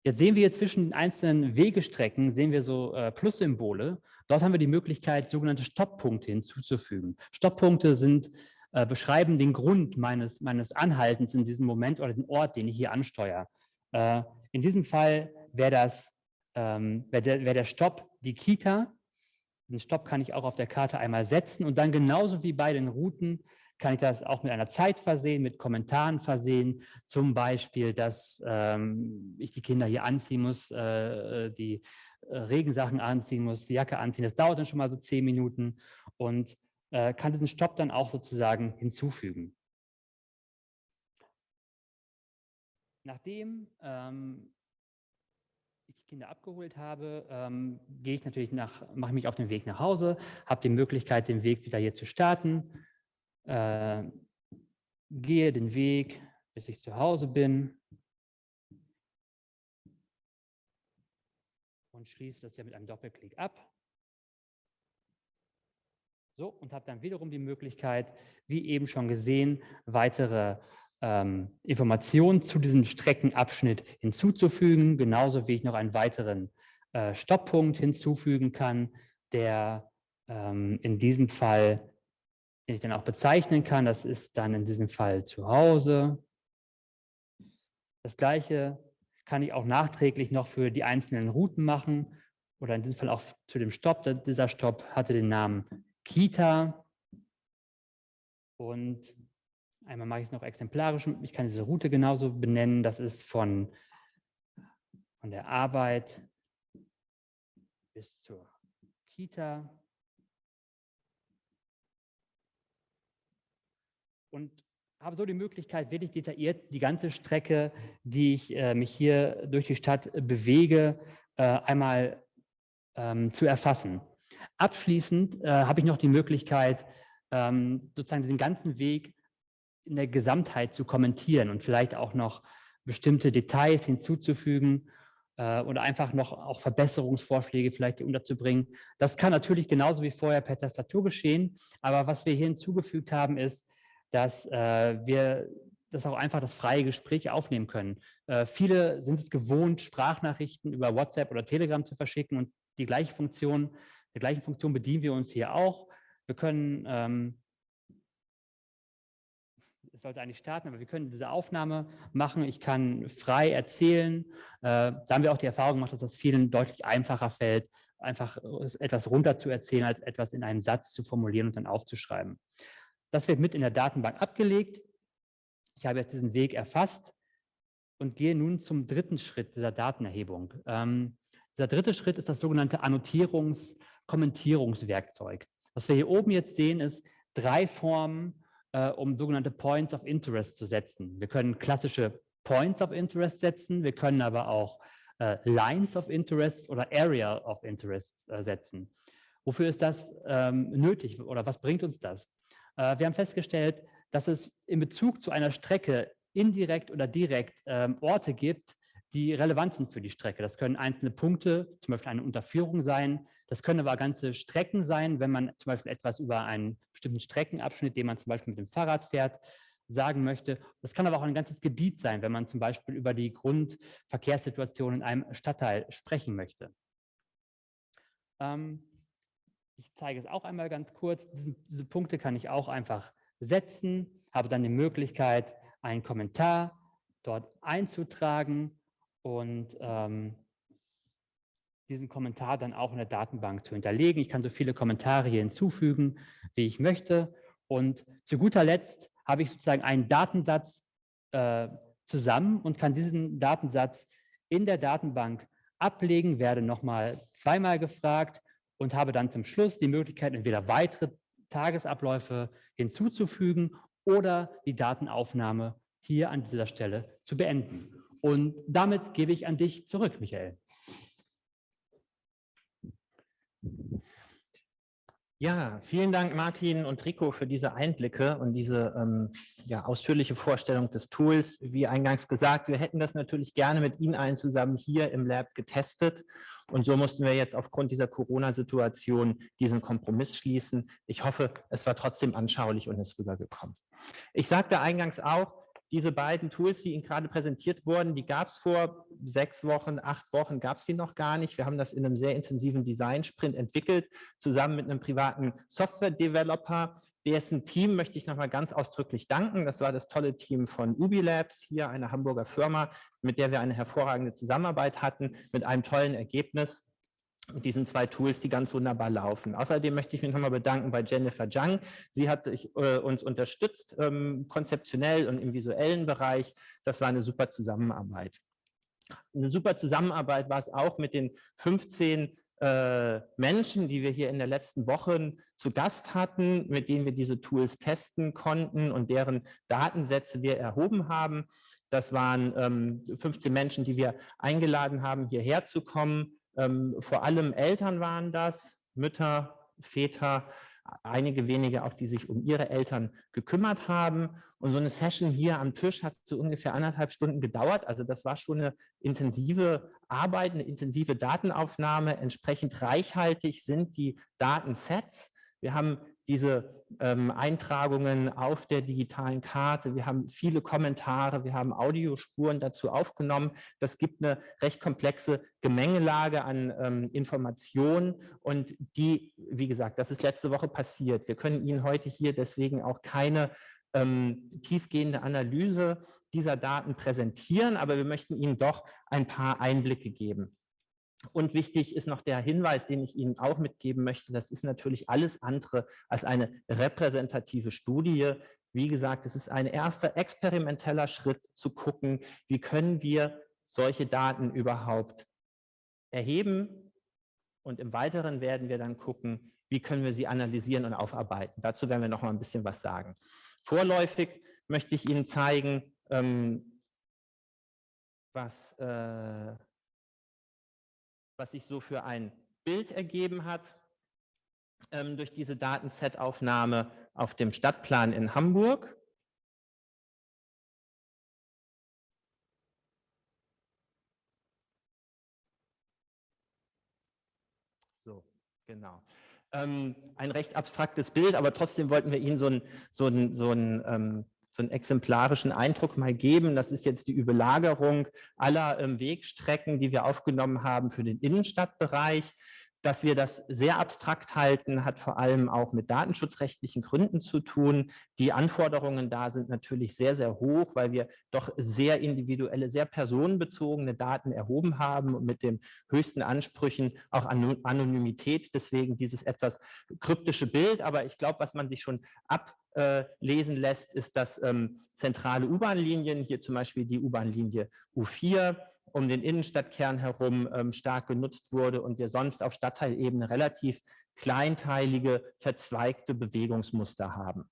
Jetzt sehen wir zwischen den einzelnen Wegestrecken, sehen wir so äh, Plussymbole. Dort haben wir die Möglichkeit, sogenannte Stopppunkte hinzuzufügen. Stopppunkte sind, äh, beschreiben den Grund meines, meines Anhaltens in diesem Moment oder den Ort, den ich hier ansteuere. Äh, in diesem Fall wäre das, ähm, wäre der, wär der Stopp die Kita den Stopp kann ich auch auf der Karte einmal setzen und dann genauso wie bei den Routen kann ich das auch mit einer Zeit versehen, mit Kommentaren versehen. Zum Beispiel, dass ähm, ich die Kinder hier anziehen muss, äh, äh, die Regensachen anziehen muss, die Jacke anziehen. Das dauert dann schon mal so zehn Minuten und äh, kann diesen Stopp dann auch sozusagen hinzufügen. Nachdem ähm, Kinder abgeholt habe, ähm, gehe ich natürlich nach, mache mich auf den Weg nach Hause, habe die Möglichkeit, den Weg wieder hier zu starten, äh, gehe den Weg, bis ich zu Hause bin und schließe das ja mit einem Doppelklick ab. So, und habe dann wiederum die Möglichkeit, wie eben schon gesehen, weitere ähm, Informationen zu diesem Streckenabschnitt hinzuzufügen, genauso wie ich noch einen weiteren äh, Stopppunkt hinzufügen kann, der ähm, in diesem Fall, den ich dann auch bezeichnen kann, das ist dann in diesem Fall zu Hause. Das gleiche kann ich auch nachträglich noch für die einzelnen Routen machen oder in diesem Fall auch zu dem Stopp. Dieser Stopp hatte den Namen Kita und Einmal mache ich es noch exemplarisch. Ich kann diese Route genauso benennen. Das ist von, von der Arbeit bis zur Kita. Und habe so die Möglichkeit, wirklich detailliert die ganze Strecke, die ich äh, mich hier durch die Stadt bewege, äh, einmal ähm, zu erfassen. Abschließend äh, habe ich noch die Möglichkeit, ähm, sozusagen den ganzen Weg in der Gesamtheit zu kommentieren und vielleicht auch noch bestimmte Details hinzuzufügen äh, oder einfach noch auch Verbesserungsvorschläge vielleicht unterzubringen. Das kann natürlich genauso wie vorher per Tastatur geschehen, aber was wir hier hinzugefügt haben, ist, dass äh, wir das auch einfach das freie Gespräch aufnehmen können. Äh, viele sind es gewohnt, Sprachnachrichten über WhatsApp oder Telegram zu verschicken und die gleiche Funktion, der gleichen Funktion bedienen wir uns hier auch. Wir können ähm, es sollte eigentlich starten, aber wir können diese Aufnahme machen. Ich kann frei erzählen. Äh, da haben wir auch die Erfahrung gemacht, dass das vielen deutlich einfacher fällt, einfach etwas runter zu erzählen, als etwas in einem Satz zu formulieren und dann aufzuschreiben. Das wird mit in der Datenbank abgelegt. Ich habe jetzt diesen Weg erfasst und gehe nun zum dritten Schritt dieser Datenerhebung. Ähm, dieser dritte Schritt ist das sogenannte Annotierungs-Kommentierungswerkzeug. Was wir hier oben jetzt sehen, ist drei Formen äh, um sogenannte Points of Interest zu setzen. Wir können klassische Points of Interest setzen, wir können aber auch äh, Lines of Interest oder Area of Interest äh, setzen. Wofür ist das ähm, nötig oder was bringt uns das? Äh, wir haben festgestellt, dass es in Bezug zu einer Strecke indirekt oder direkt ähm, Orte gibt, die relevant sind für die Strecke. Das können einzelne Punkte, zum Beispiel eine Unterführung sein. Das können aber ganze Strecken sein, wenn man zum Beispiel etwas über einen bestimmten Streckenabschnitt, den man zum Beispiel mit dem Fahrrad fährt, sagen möchte. Das kann aber auch ein ganzes Gebiet sein, wenn man zum Beispiel über die Grundverkehrssituation in einem Stadtteil sprechen möchte. Ähm, ich zeige es auch einmal ganz kurz. Diese, diese Punkte kann ich auch einfach setzen, habe dann die Möglichkeit, einen Kommentar dort einzutragen und ähm, diesen Kommentar dann auch in der Datenbank zu hinterlegen. Ich kann so viele Kommentare hier hinzufügen, wie ich möchte. Und zu guter Letzt habe ich sozusagen einen Datensatz äh, zusammen und kann diesen Datensatz in der Datenbank ablegen, werde nochmal zweimal gefragt und habe dann zum Schluss die Möglichkeit, entweder weitere Tagesabläufe hinzuzufügen oder die Datenaufnahme hier an dieser Stelle zu beenden. Und damit gebe ich an dich zurück, Michael. Ja, vielen Dank Martin und Rico für diese Einblicke und diese ähm, ja, ausführliche Vorstellung des Tools. Wie eingangs gesagt, wir hätten das natürlich gerne mit Ihnen allen zusammen hier im Lab getestet und so mussten wir jetzt aufgrund dieser Corona-Situation diesen Kompromiss schließen. Ich hoffe, es war trotzdem anschaulich und ist rübergekommen. Ich sagte eingangs auch, diese beiden Tools, die Ihnen gerade präsentiert wurden, die gab es vor sechs Wochen, acht Wochen, gab es die noch gar nicht. Wir haben das in einem sehr intensiven Design-Sprint entwickelt, zusammen mit einem privaten Software-Developer. Dessen Team möchte ich nochmal ganz ausdrücklich danken. Das war das tolle Team von Ubi Labs, hier eine Hamburger Firma, mit der wir eine hervorragende Zusammenarbeit hatten, mit einem tollen Ergebnis diesen zwei Tools, die ganz wunderbar laufen. Außerdem möchte ich mich nochmal bedanken bei Jennifer Jung. Sie hat sich, äh, uns unterstützt, ähm, konzeptionell und im visuellen Bereich. Das war eine super Zusammenarbeit. Eine super Zusammenarbeit war es auch mit den 15 äh, Menschen, die wir hier in der letzten Woche zu Gast hatten, mit denen wir diese Tools testen konnten und deren Datensätze wir erhoben haben. Das waren ähm, 15 Menschen, die wir eingeladen haben, hierher zu kommen ähm, vor allem Eltern waren das, Mütter, Väter, einige wenige auch, die sich um ihre Eltern gekümmert haben. Und so eine Session hier am Tisch hat so ungefähr anderthalb Stunden gedauert. Also das war schon eine intensive Arbeit, eine intensive Datenaufnahme. Entsprechend reichhaltig sind die Datensets. Wir haben diese ähm, Eintragungen auf der digitalen Karte. Wir haben viele Kommentare, wir haben Audiospuren dazu aufgenommen. Das gibt eine recht komplexe Gemengelage an ähm, Informationen und die, wie gesagt, das ist letzte Woche passiert. Wir können Ihnen heute hier deswegen auch keine ähm, tiefgehende Analyse dieser Daten präsentieren, aber wir möchten Ihnen doch ein paar Einblicke geben. Und wichtig ist noch der Hinweis, den ich Ihnen auch mitgeben möchte. Das ist natürlich alles andere als eine repräsentative Studie. Wie gesagt, es ist ein erster experimenteller Schritt zu gucken, wie können wir solche Daten überhaupt erheben. Und im Weiteren werden wir dann gucken, wie können wir sie analysieren und aufarbeiten. Dazu werden wir noch mal ein bisschen was sagen. Vorläufig möchte ich Ihnen zeigen, ähm, was äh, was sich so für ein Bild ergeben hat ähm, durch diese Datenset-Aufnahme auf dem Stadtplan in Hamburg. So, genau. Ähm, ein recht abstraktes Bild, aber trotzdem wollten wir Ihnen so ein, so ein, so ein ähm, so einen exemplarischen Eindruck mal geben. Das ist jetzt die Überlagerung aller ähm, Wegstrecken, die wir aufgenommen haben für den Innenstadtbereich. Dass wir das sehr abstrakt halten, hat vor allem auch mit datenschutzrechtlichen Gründen zu tun. Die Anforderungen da sind natürlich sehr, sehr hoch, weil wir doch sehr individuelle, sehr personenbezogene Daten erhoben haben und mit den höchsten Ansprüchen auch Anonymität. Deswegen dieses etwas kryptische Bild. Aber ich glaube, was man sich schon ablesen lässt, ist, dass ähm, zentrale U-Bahn-Linien, hier zum Beispiel die U-Bahn-Linie U4, um den Innenstadtkern herum ähm, stark genutzt wurde und wir sonst auf Stadtteilebene relativ kleinteilige, verzweigte Bewegungsmuster haben.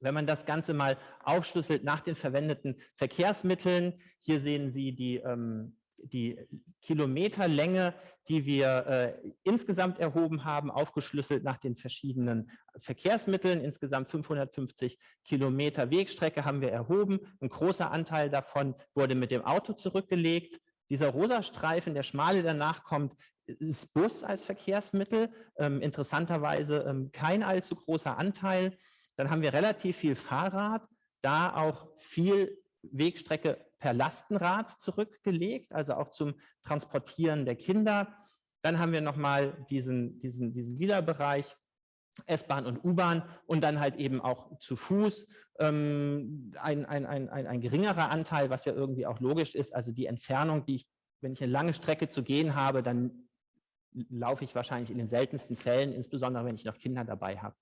Wenn man das Ganze mal aufschlüsselt nach den verwendeten Verkehrsmitteln, hier sehen Sie die ähm, die Kilometerlänge, die wir äh, insgesamt erhoben haben, aufgeschlüsselt nach den verschiedenen Verkehrsmitteln. Insgesamt 550 Kilometer Wegstrecke haben wir erhoben. Ein großer Anteil davon wurde mit dem Auto zurückgelegt. Dieser rosa Streifen, der schmale danach kommt, ist Bus als Verkehrsmittel. Ähm, interessanterweise ähm, kein allzu großer Anteil. Dann haben wir relativ viel Fahrrad, da auch viel Wegstrecke per Lastenrad zurückgelegt, also auch zum Transportieren der Kinder. Dann haben wir nochmal diesen, diesen, diesen lila Bereich, S-Bahn und U-Bahn und dann halt eben auch zu Fuß ähm, ein, ein, ein, ein, ein geringerer Anteil, was ja irgendwie auch logisch ist. Also die Entfernung, die ich, wenn ich eine lange Strecke zu gehen habe, dann laufe ich wahrscheinlich in den seltensten Fällen, insbesondere wenn ich noch Kinder dabei habe.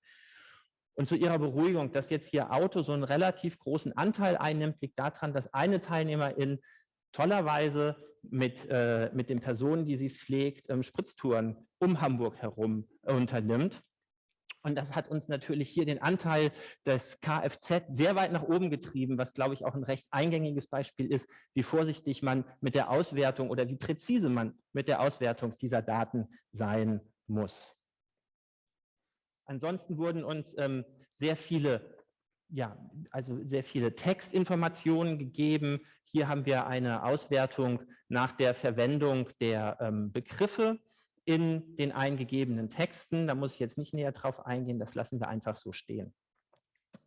Und zu Ihrer Beruhigung, dass jetzt hier Auto so einen relativ großen Anteil einnimmt, liegt daran, dass eine Teilnehmerin tollerweise mit, äh, mit den Personen, die sie pflegt, ähm, Spritztouren um Hamburg herum unternimmt. Und das hat uns natürlich hier den Anteil des Kfz sehr weit nach oben getrieben, was, glaube ich, auch ein recht eingängiges Beispiel ist, wie vorsichtig man mit der Auswertung oder wie präzise man mit der Auswertung dieser Daten sein muss. Ansonsten wurden uns ähm, sehr viele ja, also sehr viele Textinformationen gegeben. Hier haben wir eine Auswertung nach der Verwendung der ähm, Begriffe in den eingegebenen Texten. Da muss ich jetzt nicht näher drauf eingehen, das lassen wir einfach so stehen.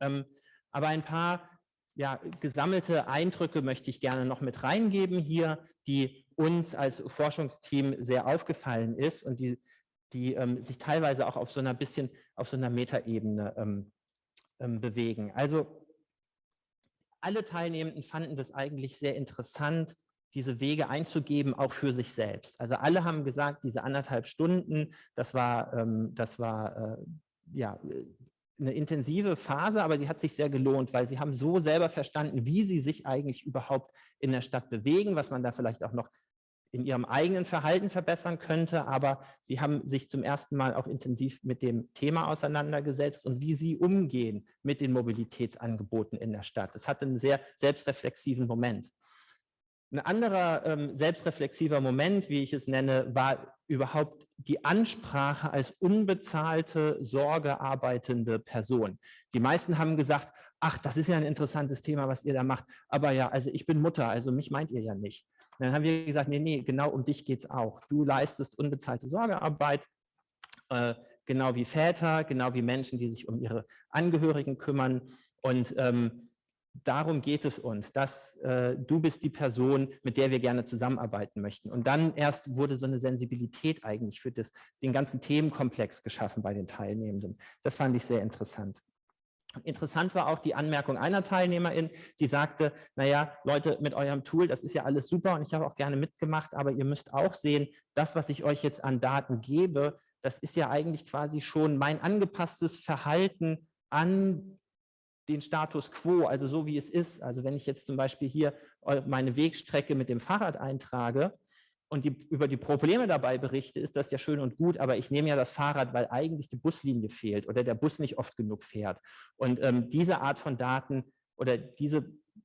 Ähm, aber ein paar ja, gesammelte Eindrücke möchte ich gerne noch mit reingeben hier, die uns als Forschungsteam sehr aufgefallen ist und die, die ähm, sich teilweise auch auf so einer bisschen auf so einer Metaebene ähm, ähm, bewegen. Also alle Teilnehmenden fanden das eigentlich sehr interessant, diese Wege einzugeben, auch für sich selbst. Also alle haben gesagt, diese anderthalb Stunden, das war, ähm, das war äh, ja, eine intensive Phase, aber die hat sich sehr gelohnt, weil sie haben so selber verstanden, wie sie sich eigentlich überhaupt in der Stadt bewegen, was man da vielleicht auch noch in ihrem eigenen Verhalten verbessern könnte, aber sie haben sich zum ersten Mal auch intensiv mit dem Thema auseinandergesetzt und wie sie umgehen mit den Mobilitätsangeboten in der Stadt. Es hatte einen sehr selbstreflexiven Moment. Ein anderer ähm, selbstreflexiver Moment, wie ich es nenne, war überhaupt die Ansprache als unbezahlte, sorgearbeitende Person. Die meisten haben gesagt, ach, das ist ja ein interessantes Thema, was ihr da macht, aber ja, also ich bin Mutter, also mich meint ihr ja nicht. Dann haben wir gesagt, nee, nee, genau um dich geht es auch. Du leistest unbezahlte Sorgearbeit, äh, genau wie Väter, genau wie Menschen, die sich um ihre Angehörigen kümmern und ähm, darum geht es uns, dass äh, du bist die Person, mit der wir gerne zusammenarbeiten möchten. Und dann erst wurde so eine Sensibilität eigentlich für das, den ganzen Themenkomplex geschaffen bei den Teilnehmenden. Das fand ich sehr interessant. Interessant war auch die Anmerkung einer Teilnehmerin, die sagte, naja, Leute, mit eurem Tool, das ist ja alles super und ich habe auch gerne mitgemacht, aber ihr müsst auch sehen, das, was ich euch jetzt an Daten gebe, das ist ja eigentlich quasi schon mein angepasstes Verhalten an den Status quo, also so wie es ist. Also wenn ich jetzt zum Beispiel hier meine Wegstrecke mit dem Fahrrad eintrage und die, über die Probleme dabei berichte, ist das ja schön und gut, aber ich nehme ja das Fahrrad, weil eigentlich die Buslinie fehlt oder der Bus nicht oft genug fährt. Und ähm, diese Art von Daten oder diese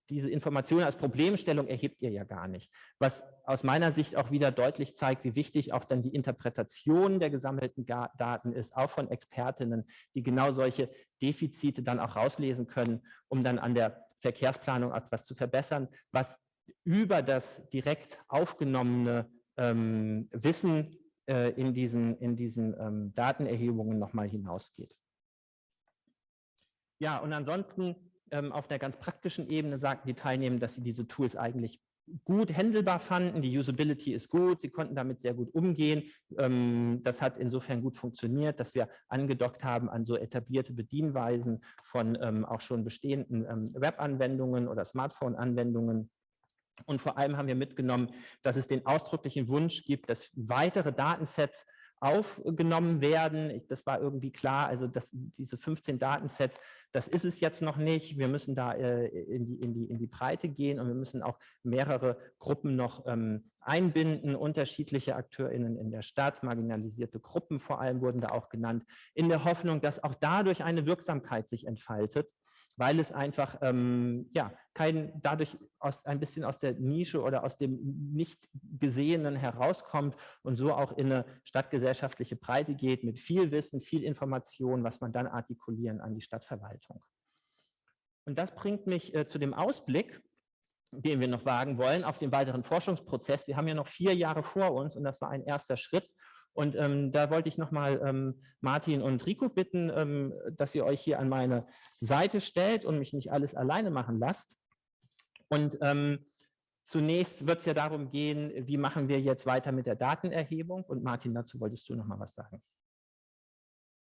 diese Information als Problemstellung erhebt ihr ja gar nicht. Was aus meiner Sicht auch wieder deutlich zeigt, wie wichtig auch dann die Interpretation der gesammelten Daten ist, auch von Expertinnen, die genau solche Defizite dann auch rauslesen können, um dann an der Verkehrsplanung etwas zu verbessern, was über das direkt aufgenommene ähm, Wissen äh, in diesen, in diesen ähm, Datenerhebungen nochmal hinausgeht. Ja, und ansonsten ähm, auf der ganz praktischen Ebene sagten die Teilnehmer, dass sie diese Tools eigentlich gut handelbar fanden. Die Usability ist gut, sie konnten damit sehr gut umgehen. Ähm, das hat insofern gut funktioniert, dass wir angedockt haben an so etablierte Bedienweisen von ähm, auch schon bestehenden Web-Anwendungen oder Smartphone-Anwendungen. Und vor allem haben wir mitgenommen, dass es den ausdrücklichen Wunsch gibt, dass weitere Datensets aufgenommen werden. Das war irgendwie klar, also dass diese 15 Datensets, das ist es jetzt noch nicht. Wir müssen da äh, in, die, in, die, in die Breite gehen und wir müssen auch mehrere Gruppen noch ähm, einbinden, unterschiedliche AkteurInnen in der Stadt, marginalisierte Gruppen vor allem wurden da auch genannt, in der Hoffnung, dass auch dadurch eine Wirksamkeit sich entfaltet weil es einfach ähm, ja, kein, dadurch aus, ein bisschen aus der Nische oder aus dem nicht Gesehenen herauskommt und so auch in eine stadtgesellschaftliche Breite geht mit viel Wissen, viel Information, was man dann artikulieren an die Stadtverwaltung. Und das bringt mich äh, zu dem Ausblick, den wir noch wagen wollen, auf den weiteren Forschungsprozess. Wir haben ja noch vier Jahre vor uns und das war ein erster Schritt. Und ähm, da wollte ich nochmal ähm, Martin und Rico bitten, ähm, dass ihr euch hier an meine Seite stellt und mich nicht alles alleine machen lasst. Und ähm, zunächst wird es ja darum gehen, wie machen wir jetzt weiter mit der Datenerhebung? Und Martin, dazu wolltest du noch mal was sagen.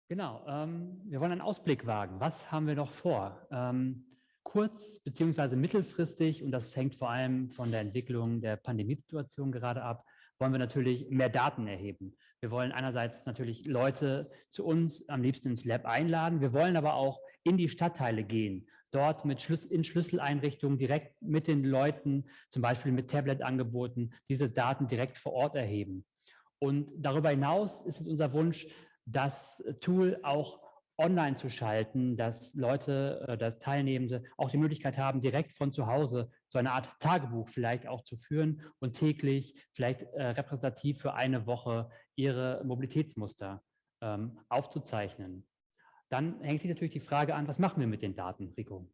Genau, ähm, wir wollen einen Ausblick wagen. Was haben wir noch vor? Ähm, kurz- bzw. mittelfristig, und das hängt vor allem von der Entwicklung der Pandemiesituation gerade ab, wollen wir natürlich mehr Daten erheben. Wir wollen einerseits natürlich Leute zu uns am liebsten ins Lab einladen. Wir wollen aber auch in die Stadtteile gehen, dort mit Schlüs in Schlüsseleinrichtungen direkt mit den Leuten, zum Beispiel mit Tablet-Angeboten, diese Daten direkt vor Ort erheben. Und darüber hinaus ist es unser Wunsch, das Tool auch online zu schalten, dass Leute, äh, dass Teilnehmende auch die Möglichkeit haben, direkt von zu Hause so eine Art Tagebuch vielleicht auch zu führen und täglich vielleicht äh, repräsentativ für eine Woche ihre Mobilitätsmuster ähm, aufzuzeichnen. Dann hängt sich natürlich die Frage an, was machen wir mit den Daten, Rico?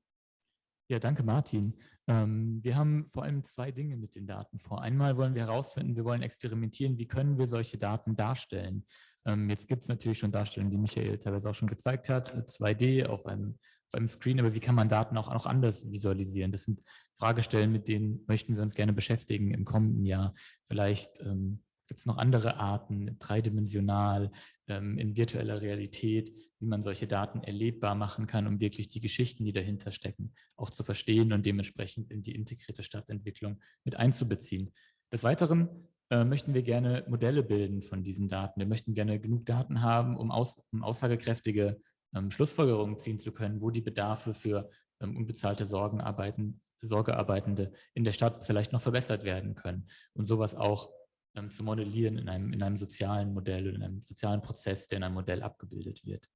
Ja, danke Martin. Ähm, wir haben vor allem zwei Dinge mit den Daten vor. Einmal wollen wir herausfinden, wir wollen experimentieren, wie können wir solche Daten darstellen. Ähm, jetzt gibt es natürlich schon Darstellungen, die Michael teilweise auch schon gezeigt hat, 2D auf einem, auf einem Screen, aber wie kann man Daten auch, auch anders visualisieren? Das sind Fragestellen, mit denen möchten wir uns gerne beschäftigen im kommenden Jahr. Vielleicht ähm, gibt es noch andere Arten, dreidimensional, ähm, in virtueller Realität, wie man solche Daten erlebbar machen kann, um wirklich die Geschichten, die dahinter stecken, auch zu verstehen und dementsprechend in die integrierte Stadtentwicklung mit einzubeziehen. Des Weiteren äh, möchten wir gerne Modelle bilden von diesen Daten. Wir möchten gerne genug Daten haben, um, aus, um aussagekräftige ähm, Schlussfolgerungen ziehen zu können, wo die Bedarfe für ähm, unbezahlte Sorgenarbeiten, Sorgearbeitende in der Stadt vielleicht noch verbessert werden können und sowas auch ähm, zu modellieren in einem, in einem sozialen Modell oder in einem sozialen Prozess, der in einem Modell abgebildet wird.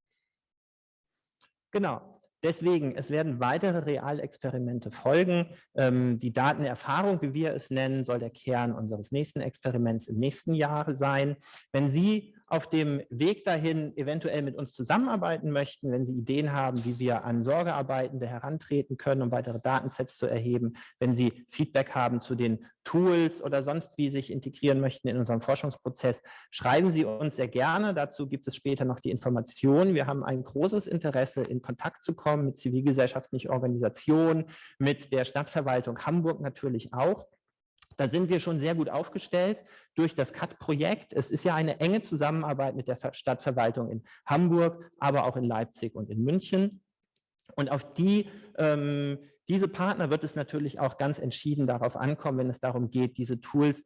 Genau. Deswegen, es werden weitere Realexperimente folgen. Ähm, die Datenerfahrung, wie wir es nennen, soll der Kern unseres nächsten Experiments im nächsten Jahr sein. Wenn Sie auf dem Weg dahin eventuell mit uns zusammenarbeiten möchten, wenn Sie Ideen haben, wie wir an Sorgearbeitende herantreten können, um weitere Datensets zu erheben, wenn Sie Feedback haben zu den Tools oder sonst wie sich integrieren möchten in unserem Forschungsprozess, schreiben Sie uns sehr gerne. Dazu gibt es später noch die Informationen. Wir haben ein großes Interesse, in Kontakt zu kommen mit zivilgesellschaftlichen Organisationen, mit der Stadtverwaltung Hamburg natürlich auch. Da sind wir schon sehr gut aufgestellt durch das CAT-Projekt. Es ist ja eine enge Zusammenarbeit mit der Stadtverwaltung in Hamburg, aber auch in Leipzig und in München. Und auf die, ähm, diese Partner wird es natürlich auch ganz entschieden darauf ankommen, wenn es darum geht, diese Tools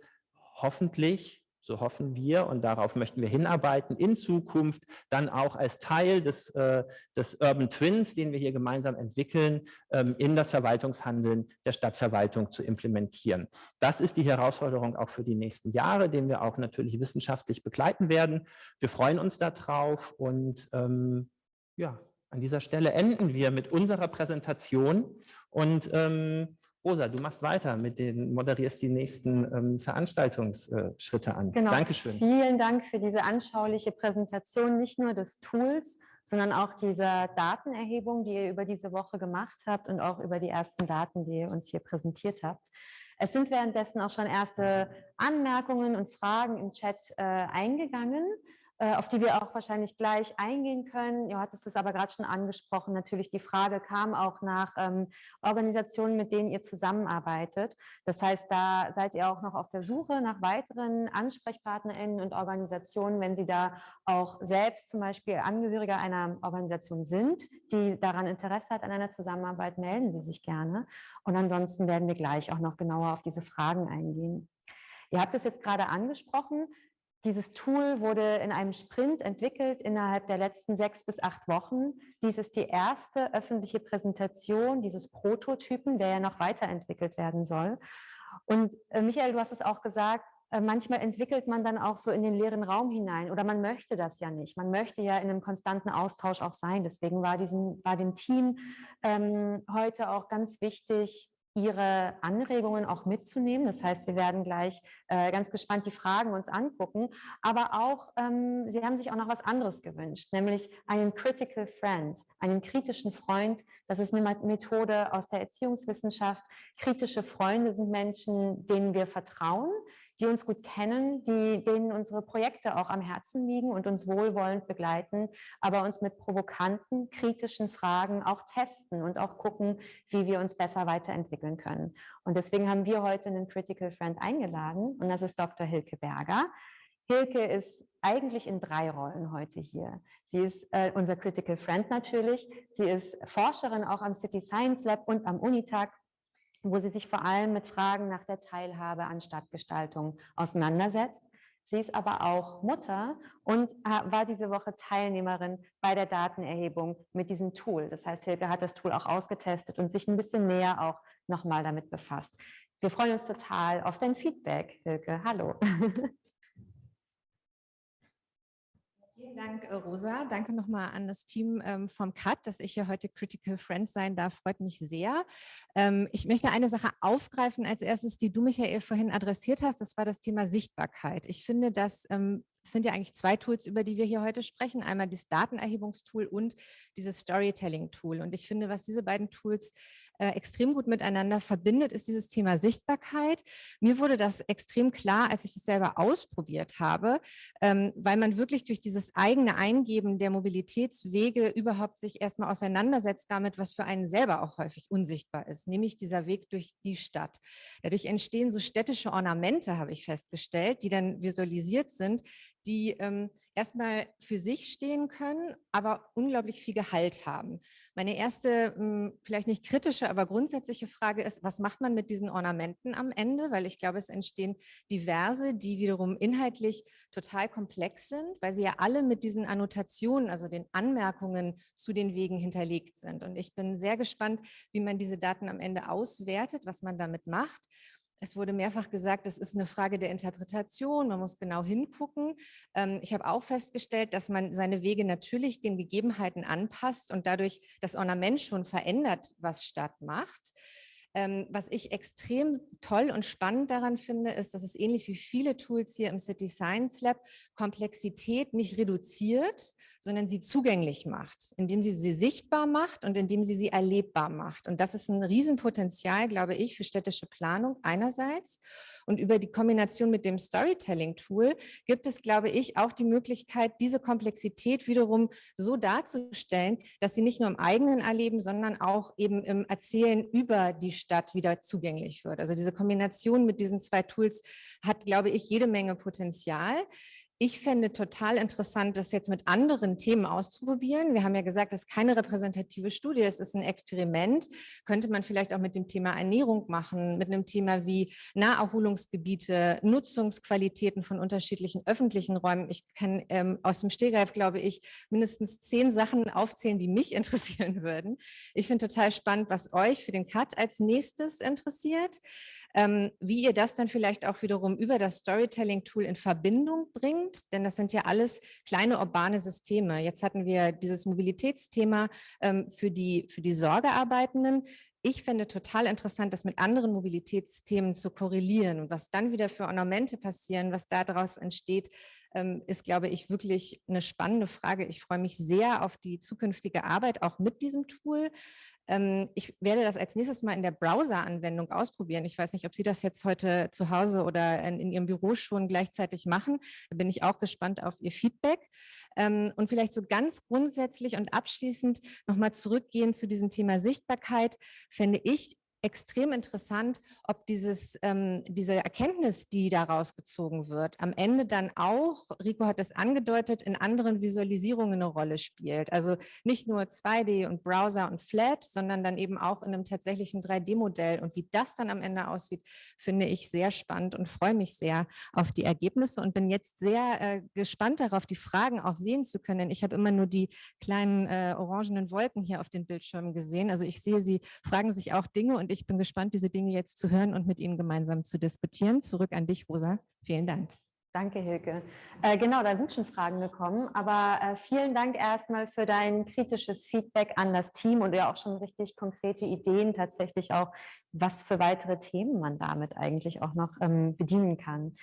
hoffentlich so hoffen wir und darauf möchten wir hinarbeiten, in Zukunft dann auch als Teil des, äh, des Urban Twins, den wir hier gemeinsam entwickeln, ähm, in das Verwaltungshandeln der Stadtverwaltung zu implementieren. Das ist die Herausforderung auch für die nächsten Jahre, den wir auch natürlich wissenschaftlich begleiten werden. Wir freuen uns darauf und ähm, ja, an dieser Stelle enden wir mit unserer Präsentation und ähm, Rosa, du machst weiter mit den, moderierst die nächsten ähm, Veranstaltungsschritte an. Genau. Dankeschön. Vielen Dank für diese anschauliche Präsentation, nicht nur des Tools, sondern auch dieser Datenerhebung, die ihr über diese Woche gemacht habt und auch über die ersten Daten, die ihr uns hier präsentiert habt. Es sind währenddessen auch schon erste Anmerkungen und Fragen im Chat äh, eingegangen. Äh, auf die wir auch wahrscheinlich gleich eingehen können. Du hattest es aber gerade schon angesprochen. Natürlich die Frage kam auch nach ähm, Organisationen, mit denen ihr zusammenarbeitet. Das heißt, da seid ihr auch noch auf der Suche nach weiteren AnsprechpartnerInnen und Organisationen, wenn sie da auch selbst zum Beispiel Angehöriger einer Organisation sind, die daran Interesse hat an einer Zusammenarbeit, melden Sie sich gerne. Und ansonsten werden wir gleich auch noch genauer auf diese Fragen eingehen. Ihr habt es jetzt gerade angesprochen, dieses Tool wurde in einem Sprint entwickelt innerhalb der letzten sechs bis acht Wochen. Dies ist die erste öffentliche Präsentation dieses Prototypen, der ja noch weiterentwickelt werden soll. Und äh, Michael, du hast es auch gesagt, äh, manchmal entwickelt man dann auch so in den leeren Raum hinein oder man möchte das ja nicht. Man möchte ja in einem konstanten Austausch auch sein. Deswegen war, diesem, war dem Team ähm, heute auch ganz wichtig, Ihre Anregungen auch mitzunehmen. Das heißt, wir werden gleich äh, ganz gespannt die Fragen uns angucken. Aber auch, ähm, Sie haben sich auch noch was anderes gewünscht, nämlich einen Critical Friend, einen kritischen Freund. Das ist eine Methode aus der Erziehungswissenschaft. Kritische Freunde sind Menschen, denen wir vertrauen, die uns gut kennen, die, denen unsere Projekte auch am Herzen liegen und uns wohlwollend begleiten, aber uns mit provokanten, kritischen Fragen auch testen und auch gucken, wie wir uns besser weiterentwickeln können. Und deswegen haben wir heute einen Critical Friend eingeladen und das ist Dr. Hilke Berger. Hilke ist eigentlich in drei Rollen heute hier. Sie ist äh, unser Critical Friend natürlich. Sie ist Forscherin auch am City Science Lab und am Unitag, wo sie sich vor allem mit Fragen nach der Teilhabe an Stadtgestaltung auseinandersetzt. Sie ist aber auch Mutter und äh, war diese Woche Teilnehmerin bei der Datenerhebung mit diesem Tool. Das heißt, Hilke hat das Tool auch ausgetestet und sich ein bisschen näher auch nochmal damit befasst. Wir freuen uns total auf dein Feedback, Hilke. Hallo. Vielen Dank, äh, Rosa. Danke nochmal an das Team ähm, vom CUT, dass ich hier heute Critical Friend sein darf. Freut mich sehr. Ähm, ich möchte eine Sache aufgreifen als erstes, die du, Michael, vorhin adressiert hast. Das war das Thema Sichtbarkeit. Ich finde, dass ähm, es sind ja eigentlich zwei Tools, über die wir hier heute sprechen. Einmal das Datenerhebungstool und dieses Storytelling-Tool. Und ich finde, was diese beiden Tools äh, extrem gut miteinander verbindet, ist dieses Thema Sichtbarkeit. Mir wurde das extrem klar, als ich es selber ausprobiert habe, ähm, weil man wirklich durch dieses eigene Eingeben der Mobilitätswege überhaupt sich erstmal auseinandersetzt damit, was für einen selber auch häufig unsichtbar ist, nämlich dieser Weg durch die Stadt. Dadurch entstehen so städtische Ornamente, habe ich festgestellt, die dann visualisiert sind, die ähm, erstmal für sich stehen können, aber unglaublich viel Gehalt haben. Meine erste, hm, vielleicht nicht kritische, aber grundsätzliche Frage ist, was macht man mit diesen Ornamenten am Ende? Weil ich glaube, es entstehen diverse, die wiederum inhaltlich total komplex sind, weil sie ja alle mit diesen Annotationen, also den Anmerkungen zu den Wegen hinterlegt sind. Und ich bin sehr gespannt, wie man diese Daten am Ende auswertet, was man damit macht. Es wurde mehrfach gesagt, das ist eine Frage der Interpretation, man muss genau hingucken. Ähm, ich habe auch festgestellt, dass man seine Wege natürlich den Gegebenheiten anpasst und dadurch das Ornament schon verändert, was Stadt macht. Ähm, was ich extrem toll und spannend daran finde, ist, dass es ähnlich wie viele Tools hier im City Science Lab Komplexität nicht reduziert, sondern sie zugänglich macht, indem sie sie sichtbar macht und indem sie sie erlebbar macht. Und das ist ein Riesenpotenzial, glaube ich, für städtische Planung einerseits. Und über die Kombination mit dem Storytelling-Tool gibt es, glaube ich, auch die Möglichkeit, diese Komplexität wiederum so darzustellen, dass sie nicht nur im eigenen Erleben, sondern auch eben im Erzählen über die Stadt wieder zugänglich wird. Also diese Kombination mit diesen zwei Tools hat, glaube ich, jede Menge Potenzial. Ich fände total interessant, das jetzt mit anderen Themen auszuprobieren. Wir haben ja gesagt, das ist keine repräsentative Studie, es ist ein Experiment. Könnte man vielleicht auch mit dem Thema Ernährung machen, mit einem Thema wie Naherholungsgebiete, Nutzungsqualitäten von unterschiedlichen öffentlichen Räumen. Ich kann ähm, aus dem Stehgreif, glaube ich, mindestens zehn Sachen aufzählen, die mich interessieren würden. Ich finde total spannend, was euch für den Cut als nächstes interessiert, ähm, wie ihr das dann vielleicht auch wiederum über das Storytelling-Tool in Verbindung bringt denn das sind ja alles kleine urbane Systeme. Jetzt hatten wir dieses Mobilitätsthema ähm, für, die, für die Sorgearbeitenden. Ich finde total interessant, das mit anderen Mobilitätsthemen zu korrelieren und was dann wieder für Ornamente passieren, was daraus entsteht, ist, glaube ich, wirklich eine spannende Frage. Ich freue mich sehr auf die zukünftige Arbeit auch mit diesem Tool. Ähm, ich werde das als nächstes mal in der Browser-Anwendung ausprobieren. Ich weiß nicht, ob Sie das jetzt heute zu Hause oder in, in Ihrem Büro schon gleichzeitig machen. Da bin ich auch gespannt auf Ihr Feedback. Ähm, und vielleicht so ganz grundsätzlich und abschließend nochmal zurückgehen zu diesem Thema Sichtbarkeit, fände ich extrem interessant, ob dieses, ähm, diese Erkenntnis, die daraus gezogen wird, am Ende dann auch, Rico hat es angedeutet, in anderen Visualisierungen eine Rolle spielt. Also nicht nur 2D und Browser und Flat, sondern dann eben auch in einem tatsächlichen 3D-Modell. Und wie das dann am Ende aussieht, finde ich sehr spannend und freue mich sehr auf die Ergebnisse und bin jetzt sehr äh, gespannt darauf, die Fragen auch sehen zu können. Ich habe immer nur die kleinen äh, orangenen Wolken hier auf den Bildschirmen gesehen. Also ich sehe, Sie fragen sich auch Dinge und und ich bin gespannt, diese Dinge jetzt zu hören und mit Ihnen gemeinsam zu diskutieren. Zurück an dich, Rosa. Vielen Dank. Danke, Hilke. Äh, genau, da sind schon Fragen gekommen, aber äh, vielen Dank erstmal für dein kritisches Feedback an das Team und ja auch schon richtig konkrete Ideen tatsächlich auch, was für weitere Themen man damit eigentlich auch noch ähm, bedienen kann.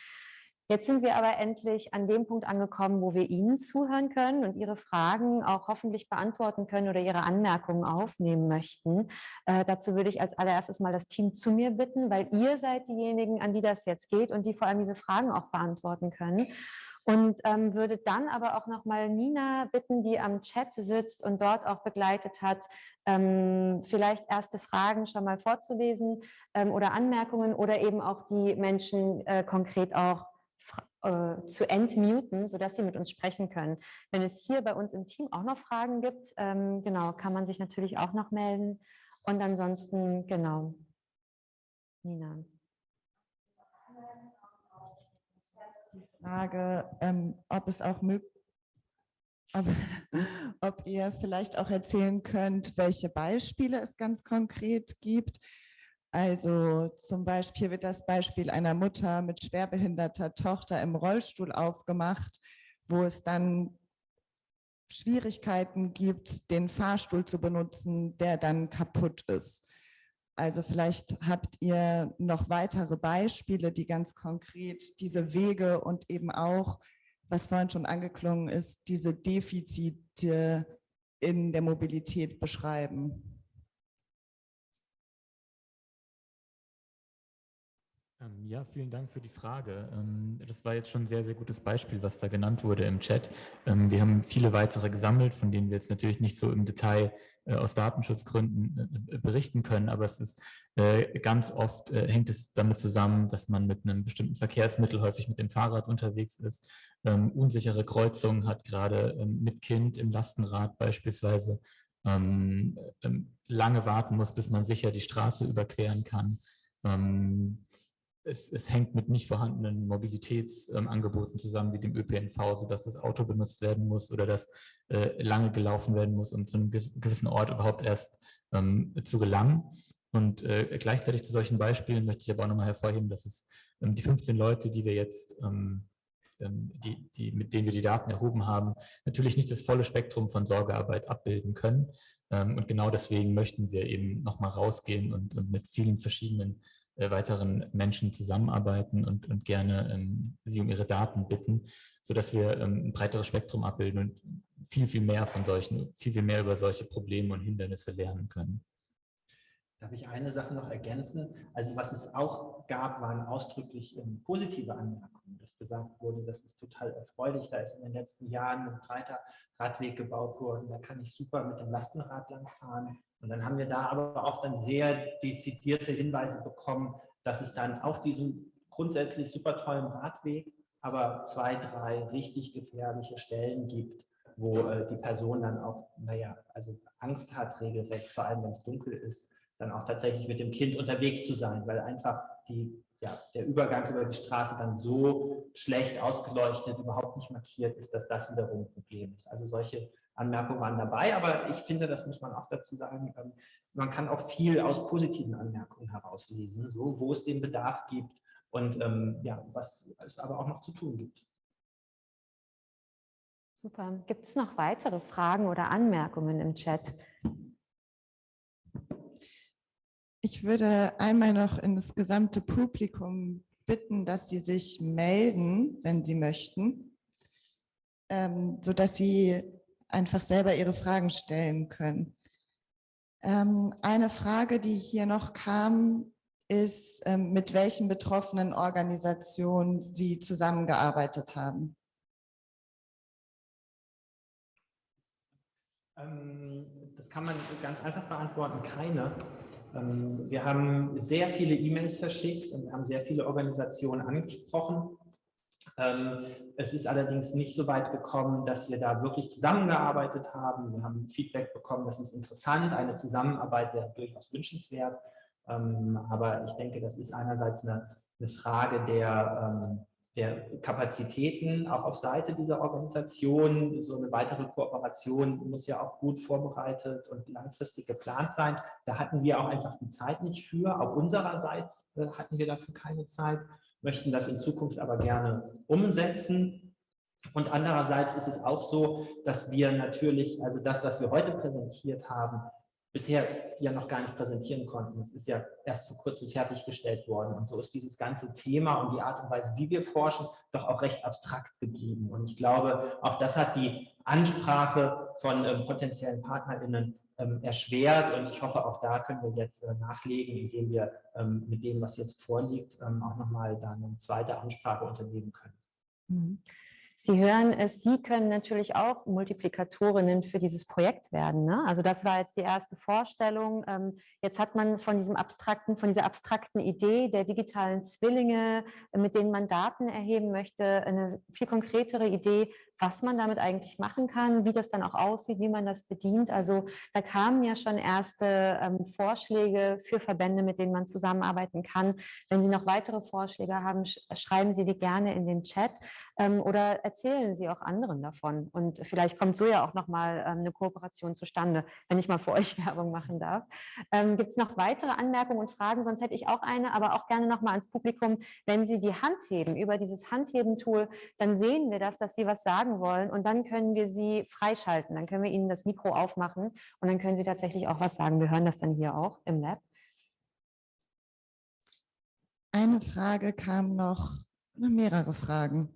Jetzt sind wir aber endlich an dem Punkt angekommen, wo wir Ihnen zuhören können und Ihre Fragen auch hoffentlich beantworten können oder Ihre Anmerkungen aufnehmen möchten. Äh, dazu würde ich als allererstes mal das Team zu mir bitten, weil ihr seid diejenigen, an die das jetzt geht und die vor allem diese Fragen auch beantworten können. Und ähm, würde dann aber auch nochmal Nina bitten, die am Chat sitzt und dort auch begleitet hat, ähm, vielleicht erste Fragen schon mal vorzulesen ähm, oder Anmerkungen oder eben auch die Menschen äh, konkret auch äh, zu entmuten, sodass sie mit uns sprechen können. Wenn es hier bei uns im Team auch noch Fragen gibt, ähm, genau, kann man sich natürlich auch noch melden. Und ansonsten, genau, Nina. Die Frage, ähm, ob es auch möglich ob, ob ihr vielleicht auch erzählen könnt, welche Beispiele es ganz konkret gibt, also zum Beispiel wird das Beispiel einer Mutter mit schwerbehinderter Tochter im Rollstuhl aufgemacht, wo es dann Schwierigkeiten gibt, den Fahrstuhl zu benutzen, der dann kaputt ist. Also vielleicht habt ihr noch weitere Beispiele, die ganz konkret diese Wege und eben auch, was vorhin schon angeklungen ist, diese Defizite in der Mobilität beschreiben. Ja, vielen Dank für die Frage. Ähm, das war jetzt schon ein sehr, sehr gutes Beispiel, was da genannt wurde im Chat. Ähm, wir haben viele weitere gesammelt, von denen wir jetzt natürlich nicht so im Detail äh, aus Datenschutzgründen äh, berichten können, aber es ist äh, ganz oft hängt es damit zusammen, dass man mit einem bestimmten Verkehrsmittel häufig mit dem Fahrrad unterwegs ist, unsichere Kreuzungen hat, gerade mit Kind im Lastenrad beispielsweise, lange warten muss, bis man sicher die Straße überqueren kann es, es, hängt mit nicht vorhandenen Mobilitätsangeboten zusammen, wie dem ÖPNV, sodass das Auto benutzt werden muss oder dass äh, lange gelaufen werden muss, um zu einem gewissen Ort überhaupt erst ähm, zu gelangen. Und äh, gleichzeitig zu solchen Beispielen möchte ich aber auch nochmal hervorheben, dass es ähm, die 15 Leute, die wir jetzt, ähm, ähm, die, die, mit denen wir die Daten erhoben haben, natürlich nicht das volle Spektrum von Sorgearbeit abbilden können. Ähm, und genau deswegen möchten wir eben nochmal rausgehen und, und mit vielen verschiedenen weiteren Menschen zusammenarbeiten und, und gerne ähm, sie um ihre Daten bitten, sodass wir ähm, ein breiteres Spektrum abbilden und viel, viel mehr von solchen, viel, viel mehr über solche Probleme und Hindernisse lernen können. Darf ich eine Sache noch ergänzen? Also was es auch gab, waren ausdrücklich ähm, positive Anmerkungen, dass gesagt wurde, das ist total erfreulich, da ist in den letzten Jahren ein breiter Radweg gebaut worden, da kann ich super mit dem Lastenrad langfahren. Und dann haben wir da aber auch dann sehr dezidierte Hinweise bekommen, dass es dann auf diesem grundsätzlich super tollen Radweg aber zwei, drei richtig gefährliche Stellen gibt, wo äh, die Person dann auch, naja, also Angst hat regelrecht, vor allem wenn es dunkel ist, dann auch tatsächlich mit dem Kind unterwegs zu sein, weil einfach die, ja, der Übergang über die Straße dann so schlecht ausgeleuchtet, überhaupt nicht markiert ist, dass das wiederum ein Problem ist. Also solche Anmerkungen waren dabei, aber ich finde, das muss man auch dazu sagen, ähm, man kann auch viel aus positiven Anmerkungen herauslesen, so wo es den Bedarf gibt und ähm, ja, was es aber auch noch zu tun gibt. Super. Gibt es noch weitere Fragen oder Anmerkungen im Chat? Ich würde einmal noch in das gesamte Publikum bitten, dass sie sich melden, wenn sie möchten, ähm, sodass sie einfach selber ihre Fragen stellen können. Ähm, eine Frage, die hier noch kam, ist, ähm, mit welchen betroffenen Organisationen Sie zusammengearbeitet haben. Ähm, das kann man ganz einfach beantworten, keine. Ähm, wir haben sehr viele E-Mails verschickt und haben sehr viele Organisationen angesprochen. Ähm, es ist allerdings nicht so weit gekommen, dass wir da wirklich zusammengearbeitet haben. Wir haben Feedback bekommen, das ist interessant, eine Zusammenarbeit wäre durchaus wünschenswert. Ähm, aber ich denke, das ist einerseits eine, eine Frage der, der Kapazitäten auch auf Seite dieser Organisation. So eine weitere Kooperation muss ja auch gut vorbereitet und langfristig geplant sein. Da hatten wir auch einfach die Zeit nicht für. Auch unsererseits äh, hatten wir dafür keine Zeit, möchten das in Zukunft aber gerne umsetzen. Und andererseits ist es auch so, dass wir natürlich, also das, was wir heute präsentiert haben, bisher ja noch gar nicht präsentieren konnten. Es ist ja erst vor kurzem fertiggestellt worden. Und so ist dieses ganze Thema und die Art und Weise, wie wir forschen, doch auch recht abstrakt geblieben. Und ich glaube, auch das hat die Ansprache von ähm, potenziellen PartnerInnen ähm, erschwert. Und ich hoffe, auch da können wir jetzt äh, nachlegen, indem wir ähm, mit dem, was jetzt vorliegt, ähm, auch nochmal dann eine zweite Ansprache unternehmen können. Mhm. Sie hören es, Sie können natürlich auch Multiplikatorinnen für dieses Projekt werden. Ne? Also das war jetzt die erste Vorstellung. Ähm, jetzt hat man von diesem abstrakten, von dieser abstrakten Idee der digitalen Zwillinge, mit denen man Daten erheben möchte, eine viel konkretere Idee, was man damit eigentlich machen kann, wie das dann auch aussieht, wie man das bedient. Also da kamen ja schon erste ähm, Vorschläge für Verbände, mit denen man zusammenarbeiten kann. Wenn Sie noch weitere Vorschläge haben, sch schreiben Sie die gerne in den Chat oder erzählen Sie auch anderen davon. Und vielleicht kommt so ja auch nochmal ähm, eine Kooperation zustande, wenn ich mal für euch Werbung machen darf. Ähm, Gibt es noch weitere Anmerkungen und Fragen? Sonst hätte ich auch eine, aber auch gerne nochmal ans Publikum. Wenn Sie die Hand heben über dieses Handheben-Tool, dann sehen wir das, dass Sie was sagen wollen und dann können wir sie freischalten. Dann können wir ihnen das Mikro aufmachen und dann können sie tatsächlich auch was sagen. Wir hören das dann hier auch im Lab. Eine Frage kam noch, mehrere Fragen.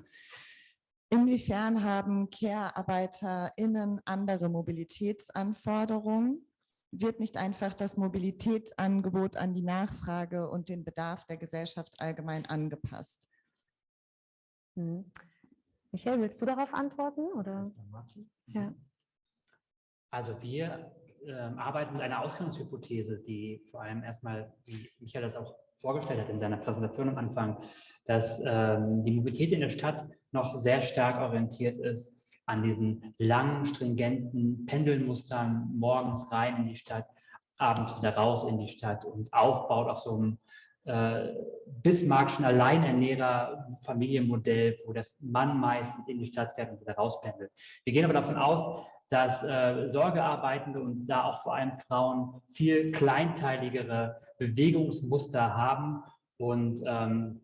Inwiefern haben Care-ArbeiterInnen andere Mobilitätsanforderungen? Wird nicht einfach das Mobilitätsangebot an die Nachfrage und den Bedarf der Gesellschaft allgemein angepasst? Mhm. Michael, willst du darauf antworten? Oder? Ja. Also wir äh, arbeiten mit einer Ausgangshypothese, die vor allem erstmal, wie Michael das auch vorgestellt hat in seiner Präsentation am Anfang, dass ähm, die Mobilität in der Stadt noch sehr stark orientiert ist an diesen langen, stringenten Pendelmustern, morgens rein in die Stadt, abends wieder raus in die Stadt und aufbaut auf so einem äh, Bismarckschen Alleinernährer Familienmodell, wo der Mann meistens in die Stadt fährt und wieder rauspendelt. Wir gehen aber davon aus, dass äh, Sorgearbeitende und da auch vor allem Frauen viel kleinteiligere Bewegungsmuster haben und ähm,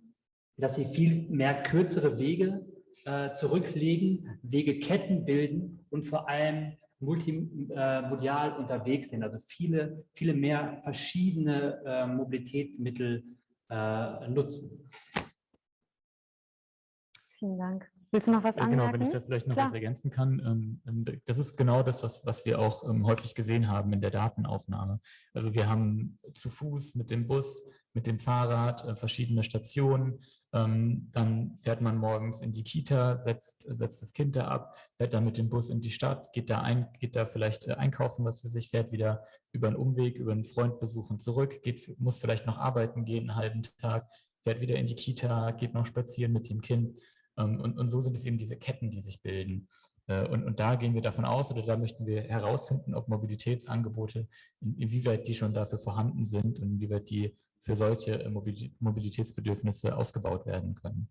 dass sie viel mehr kürzere Wege äh, zurücklegen, Wegeketten bilden und vor allem multimodial äh, unterwegs sind, also viele, viele mehr verschiedene äh, Mobilitätsmittel äh, nutzen. Vielen Dank. Willst du noch was anmerken? Genau, wenn ich da vielleicht noch Klar. was ergänzen kann. Ähm, ähm, das ist genau das, was, was wir auch ähm, häufig gesehen haben in der Datenaufnahme. Also wir haben zu Fuß, mit dem Bus, mit dem Fahrrad äh, verschiedene Stationen. Dann fährt man morgens in die Kita, setzt, setzt das Kind da ab, fährt dann mit dem Bus in die Stadt, geht da, ein, geht da vielleicht äh, einkaufen, was für sich, fährt wieder über einen Umweg, über einen Freund besuchen zurück, geht, muss vielleicht noch arbeiten gehen, einen halben Tag, fährt wieder in die Kita, geht noch spazieren mit dem Kind. Ähm, und, und so sind es eben diese Ketten, die sich bilden. Äh, und, und da gehen wir davon aus oder da möchten wir herausfinden, ob Mobilitätsangebote, inwieweit die schon dafür vorhanden sind und inwieweit die für solche äh, Mobilitätsbedürfnisse ausgebaut werden können.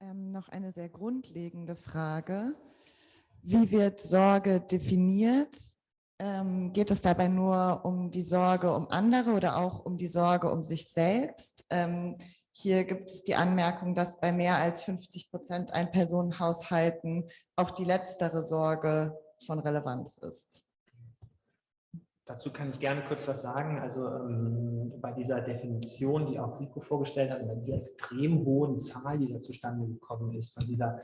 Ähm, noch eine sehr grundlegende Frage. Wie wird Sorge definiert? Ähm, geht es dabei nur um die Sorge um andere oder auch um die Sorge um sich selbst? Ähm, hier gibt es die Anmerkung, dass bei mehr als 50 Prozent Ein-Personen-Haushalten auch die letztere Sorge von Relevanz ist. Dazu kann ich gerne kurz was sagen. Also ähm, bei dieser Definition, die auch Rico vorgestellt hat, bei dieser extrem hohen Zahl, die da zustande gekommen ist, von dieser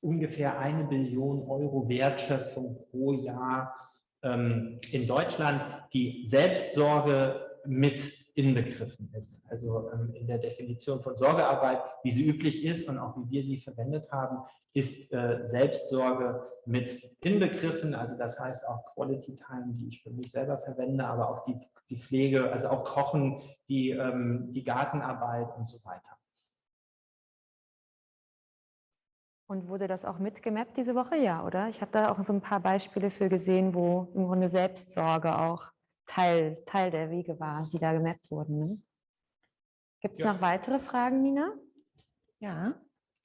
ungefähr eine Billion Euro Wertschöpfung pro Jahr ähm, in Deutschland die Selbstsorge mit inbegriffen ist. Also ähm, in der Definition von Sorgearbeit, wie sie üblich ist und auch wie wir sie verwendet haben, ist äh, Selbstsorge mit inbegriffen. Also das heißt auch Quality Time, die ich für mich selber verwende, aber auch die, die Pflege, also auch Kochen, die, ähm, die Gartenarbeit und so weiter. Und wurde das auch mitgemappt diese Woche? Ja, oder? Ich habe da auch so ein paar Beispiele für gesehen, wo im Grunde Selbstsorge auch Teil, Teil der Wege war, die da gemappt wurden. Ne? Gibt es ja. noch weitere Fragen, Nina? Ja.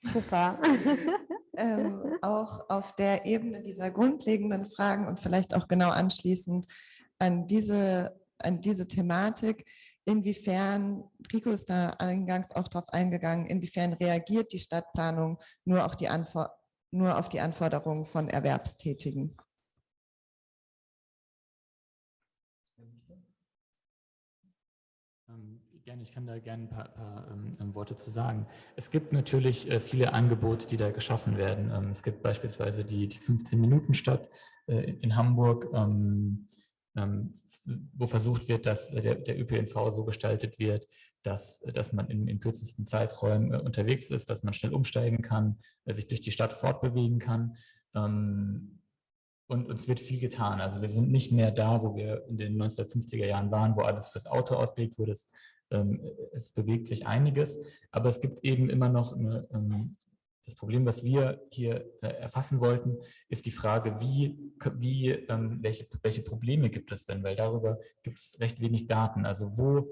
Super. ähm, auch auf der Ebene dieser grundlegenden Fragen und vielleicht auch genau anschließend an diese, an diese Thematik inwiefern, Rico ist da eingangs auch darauf eingegangen, inwiefern reagiert die Stadtplanung nur, auch die Antwort, nur auf die Anforderungen von Erwerbstätigen. Ähm, gerne, ich kann da gerne ein paar, paar ähm, ähm, Worte zu sagen. Es gibt natürlich äh, viele Angebote, die da geschaffen werden. Ähm, es gibt beispielsweise die, die 15-Minuten-Stadt äh, in, Hamburg, ähm, wo versucht wird, dass der, der, ÖPNV so gestaltet wird, dass, dass man in, in kürzesten Zeiträumen äh, unterwegs ist, dass man schnell umsteigen kann, äh, sich durch die Stadt fortbewegen kann. Und uns wird viel getan. Also wir sind nicht mehr da, wo wir in den 1950er Jahren waren, wo alles fürs Auto ausgelegt wurde. Es, ähm, es bewegt sich einiges, aber es gibt eben immer noch eine, ähm, das Problem, was wir hier äh, erfassen wollten, ist die Frage, wie, wie, ähm, welche, welche Probleme gibt es denn? Weil darüber gibt es recht wenig Daten. Also wo,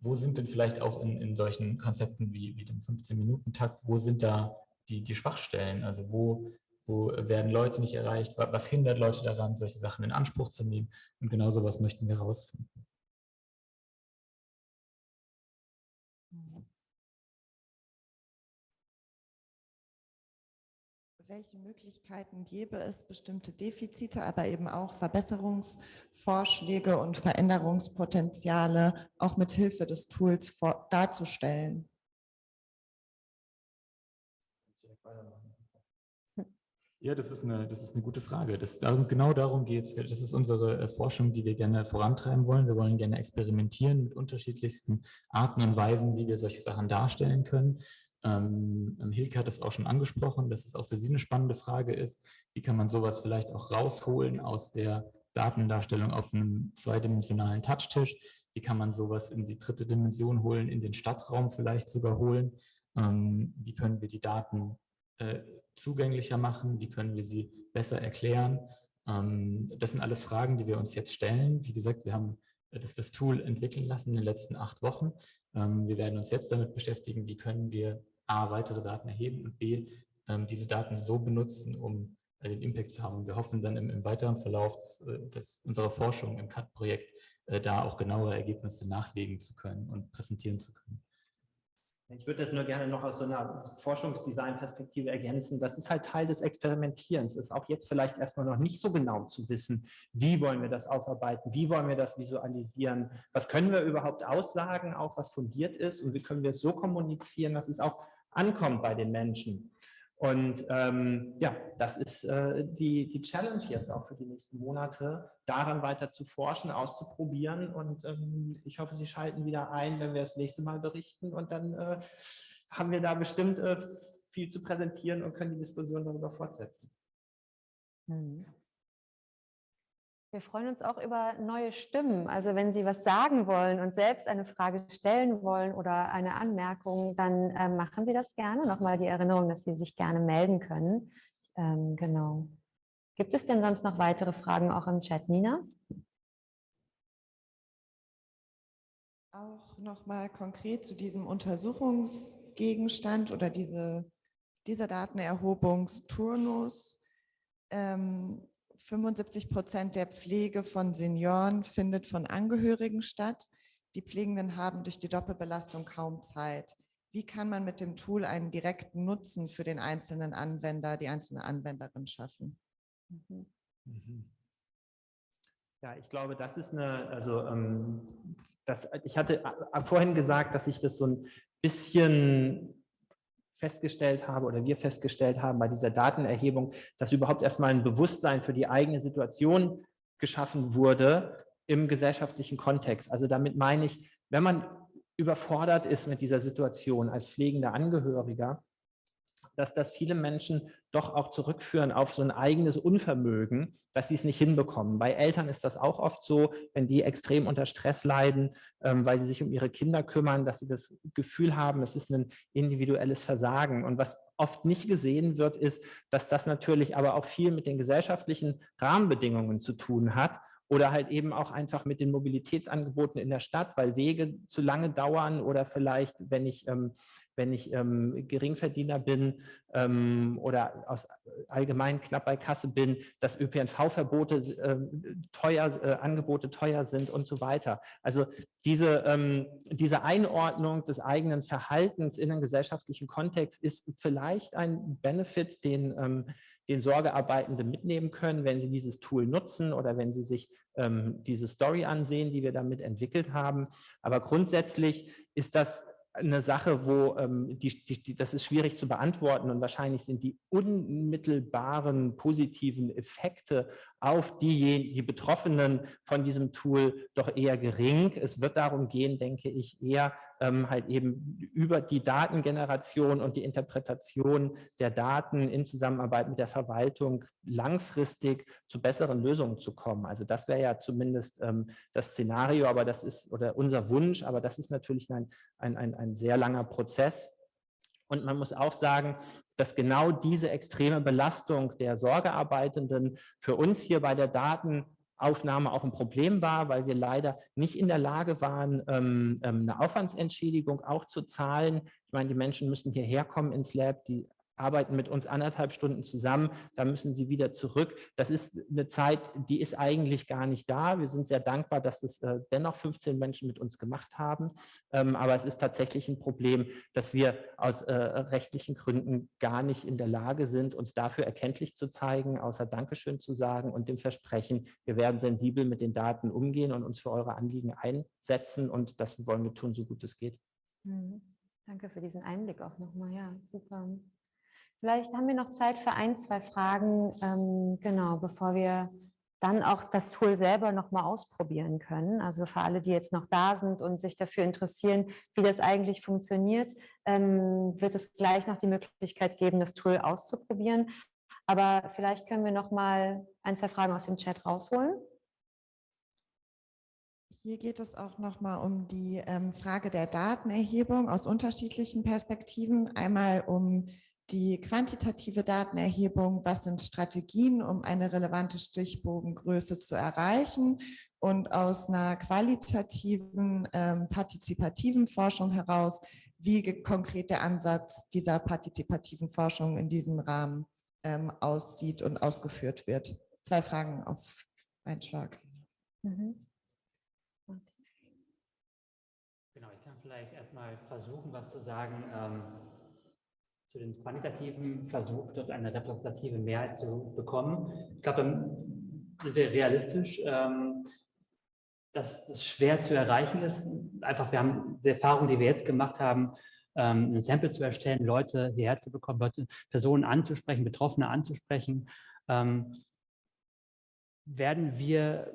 wo sind denn vielleicht auch in, in solchen Konzepten wie, wie dem 15-Minuten-Takt, wo sind da die, die Schwachstellen? Also wo, wo werden Leute nicht erreicht, was hindert Leute daran, solche Sachen in Anspruch zu nehmen und genau sowas möchten wir herausfinden. Welche Möglichkeiten gäbe es, bestimmte Defizite, aber eben auch Verbesserungsvorschläge und Veränderungspotenziale auch mit Hilfe des Tools darzustellen? Ja, das ist eine, das ist eine gute Frage. Das, genau darum geht es. Das ist unsere äh, Forschung, die wir gerne vorantreiben wollen. Wir wollen gerne experimentieren mit unterschiedlichsten Arten und Weisen, wie wir solche Sachen darstellen können. Ähm, ähm, Hilke hat es auch schon angesprochen, dass es auch für Sie eine spannende Frage ist. Wie kann man sowas vielleicht auch rausholen aus der Datendarstellung auf einem zweidimensionalen Touchtisch? Wie kann man sowas in die dritte Dimension holen, in den Stadtraum vielleicht sogar holen? Ähm, wie können wir die Daten äh, zugänglicher machen? Wie können wir sie besser erklären? Ähm, das sind alles Fragen, die wir uns jetzt stellen. Wie gesagt, wir haben das, das Tool entwickeln lassen in den letzten acht Wochen. Ähm, wir werden uns jetzt damit beschäftigen, wie können wir A, weitere Daten erheben und B, ähm, diese Daten so benutzen, um äh, den Impact zu haben. Wir hoffen dann im, im weiteren Verlauf des, äh, des, unserer Forschung im CAT-Projekt äh, da auch genauere Ergebnisse nachlegen zu können und präsentieren zu können. Ich würde das nur gerne noch aus so einer Forschungsdesign-Perspektive ergänzen. Das ist halt Teil des Experimentierens. Ist auch jetzt vielleicht erstmal noch nicht so genau zu wissen, wie wollen wir das aufarbeiten, wie wollen wir das visualisieren, was können wir überhaupt aussagen, auch was fundiert ist und wie können wir es so kommunizieren, dass es auch ankommt bei den Menschen. Und ähm, ja, das ist äh, die, die Challenge jetzt auch für die nächsten Monate, daran weiter zu forschen, auszuprobieren. Und ähm, ich hoffe, Sie schalten wieder ein, wenn wir das nächste Mal berichten. Und dann äh, haben wir da bestimmt äh, viel zu präsentieren und können die Diskussion darüber fortsetzen. Mhm. Wir freuen uns auch über neue Stimmen. Also wenn Sie was sagen wollen und selbst eine Frage stellen wollen oder eine Anmerkung, dann äh, machen Sie das gerne. Nochmal die Erinnerung, dass Sie sich gerne melden können. Ähm, genau. Gibt es denn sonst noch weitere Fragen auch im Chat, Nina? Auch nochmal konkret zu diesem Untersuchungsgegenstand oder diese, dieser Datenerhobungsturnus. Ähm, 75 Prozent der Pflege von Senioren findet von Angehörigen statt. Die Pflegenden haben durch die Doppelbelastung kaum Zeit. Wie kann man mit dem Tool einen direkten Nutzen für den einzelnen Anwender, die einzelne Anwenderin schaffen? Mhm. Mhm. Ja, ich glaube, das ist eine, also ähm, das, ich hatte äh, vorhin gesagt, dass ich das so ein bisschen festgestellt habe oder wir festgestellt haben bei dieser Datenerhebung, dass überhaupt erstmal ein Bewusstsein für die eigene Situation geschaffen wurde im gesellschaftlichen Kontext. Also damit meine ich, wenn man überfordert ist mit dieser Situation als pflegender Angehöriger, dass das viele Menschen doch auch zurückführen auf so ein eigenes Unvermögen, dass sie es nicht hinbekommen. Bei Eltern ist das auch oft so, wenn die extrem unter Stress leiden, ähm, weil sie sich um ihre Kinder kümmern, dass sie das Gefühl haben, es ist ein individuelles Versagen. Und was oft nicht gesehen wird, ist, dass das natürlich aber auch viel mit den gesellschaftlichen Rahmenbedingungen zu tun hat oder halt eben auch einfach mit den Mobilitätsangeboten in der Stadt, weil Wege zu lange dauern oder vielleicht, wenn ich ähm, wenn ich ähm, Geringverdiener bin ähm, oder aus allgemein knapp bei Kasse bin, dass ÖPNV-Verbote äh, teuer, äh, Angebote teuer sind und so weiter. Also diese, ähm, diese Einordnung des eigenen Verhaltens in den gesellschaftlichen Kontext ist vielleicht ein Benefit, den, ähm, den Sorgearbeitende mitnehmen können, wenn sie dieses Tool nutzen oder wenn sie sich ähm, diese Story ansehen, die wir damit entwickelt haben. Aber grundsätzlich ist das eine Sache, wo ähm, die, die, das ist schwierig zu beantworten und wahrscheinlich sind die unmittelbaren positiven Effekte auf die, die Betroffenen von diesem Tool doch eher gering. Es wird darum gehen, denke ich, eher ähm, halt eben über die Datengeneration und die Interpretation der Daten in Zusammenarbeit mit der Verwaltung langfristig zu besseren Lösungen zu kommen. Also das wäre ja zumindest ähm, das Szenario, aber das ist oder unser Wunsch, aber das ist natürlich ein, ein, ein, ein sehr langer Prozess. Und man muss auch sagen, dass genau diese extreme Belastung der Sorgearbeitenden für uns hier bei der Datenaufnahme auch ein Problem war, weil wir leider nicht in der Lage waren, ähm, ähm, eine Aufwandsentschädigung auch zu zahlen. Ich meine, die Menschen müssen hierher kommen ins Lab, die arbeiten mit uns anderthalb Stunden zusammen, da müssen sie wieder zurück. Das ist eine Zeit, die ist eigentlich gar nicht da. Wir sind sehr dankbar, dass es äh, dennoch 15 Menschen mit uns gemacht haben. Ähm, aber es ist tatsächlich ein Problem, dass wir aus äh, rechtlichen Gründen gar nicht in der Lage sind, uns dafür erkenntlich zu zeigen, außer Dankeschön zu sagen und dem Versprechen, wir werden sensibel mit den Daten umgehen und uns für eure Anliegen einsetzen. Und das wollen wir tun, so gut es geht. Mhm. Danke für diesen Einblick auch nochmal. Ja, super. Vielleicht haben wir noch Zeit für ein, zwei Fragen, ähm, genau, bevor wir dann auch das Tool selber nochmal ausprobieren können. Also für alle, die jetzt noch da sind und sich dafür interessieren, wie das eigentlich funktioniert, ähm, wird es gleich noch die Möglichkeit geben, das Tool auszuprobieren. Aber vielleicht können wir noch mal ein, zwei Fragen aus dem Chat rausholen. Hier geht es auch noch mal um die ähm, Frage der Datenerhebung aus unterschiedlichen Perspektiven. Einmal um die quantitative Datenerhebung, was sind Strategien, um eine relevante Stichbogengröße zu erreichen und aus einer qualitativen, ähm, partizipativen Forschung heraus, wie konkret der Ansatz dieser partizipativen Forschung in diesem Rahmen ähm, aussieht und ausgeführt wird. Zwei Fragen auf einen Schlag. Mhm. Genau, ich kann vielleicht erstmal versuchen, was zu sagen. Ähm zu den quantitativen Versuch, dort eine repräsentative Mehrheit zu bekommen. Ich glaube, dann sind wir realistisch, ähm, dass das schwer zu erreichen ist. Einfach, wir haben die Erfahrung, die wir jetzt gemacht haben, ähm, ein Sample zu erstellen, Leute hierher zu bekommen, Leute, Personen anzusprechen, Betroffene anzusprechen, ähm, werden wir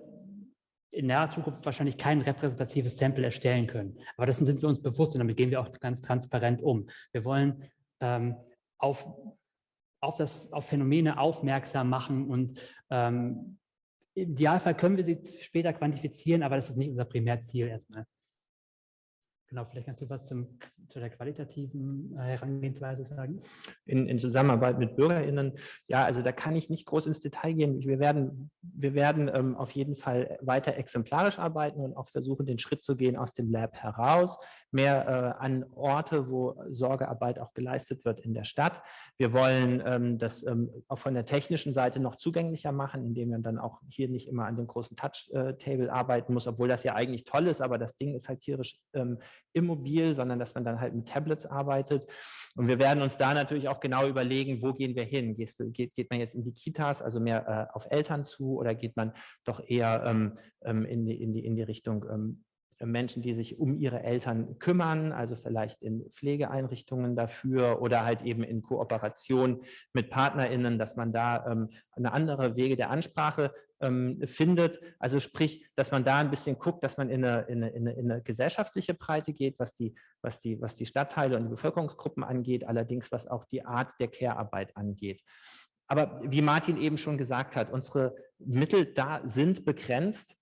in naher Zukunft wahrscheinlich kein repräsentatives Sample erstellen können. Aber das sind wir uns bewusst und damit gehen wir auch ganz transparent um. Wir wollen ähm, auf, auf, das, auf Phänomene aufmerksam machen und ähm, im Idealfall können wir sie später quantifizieren, aber das ist nicht unser Primärziel erstmal. Genau, vielleicht kannst du was zum, zu der qualitativen äh, Herangehensweise sagen. In, in, Zusammenarbeit mit BürgerInnen, ja, also da kann ich nicht groß ins Detail gehen. Wir werden, wir werden ähm, auf jeden Fall weiter exemplarisch arbeiten und auch versuchen, den Schritt zu gehen aus dem Lab heraus mehr äh, an Orte, wo Sorgearbeit auch geleistet wird in der Stadt. Wir wollen ähm, das ähm, auch von der technischen Seite noch zugänglicher machen, indem man dann auch hier nicht immer an dem großen Touch-Table arbeiten muss, obwohl das ja eigentlich toll ist, aber das Ding ist halt tierisch ähm, immobil, sondern dass man dann halt mit Tablets arbeitet. Und wir werden uns da natürlich auch genau überlegen, wo gehen wir hin? Geht, geht, geht man jetzt in die Kitas, also mehr äh, auf Eltern zu oder geht man doch eher ähm, ähm in, die, in, die, in die Richtung ähm, Menschen, die sich um ihre Eltern kümmern, also vielleicht in Pflegeeinrichtungen dafür oder halt eben in Kooperation mit PartnerInnen, dass man da ähm, eine andere Wege der Ansprache ähm, findet. Also sprich, dass man da ein bisschen guckt, dass man in eine, in, eine, in, eine, in eine, gesellschaftliche Breite geht, was die, was, die, was die Stadtteile und die Bevölkerungsgruppen angeht, allerdings was auch die Art der Care-Arbeit angeht. Aber wie Martin eben schon gesagt hat, unsere Mittel da sind begrenzt.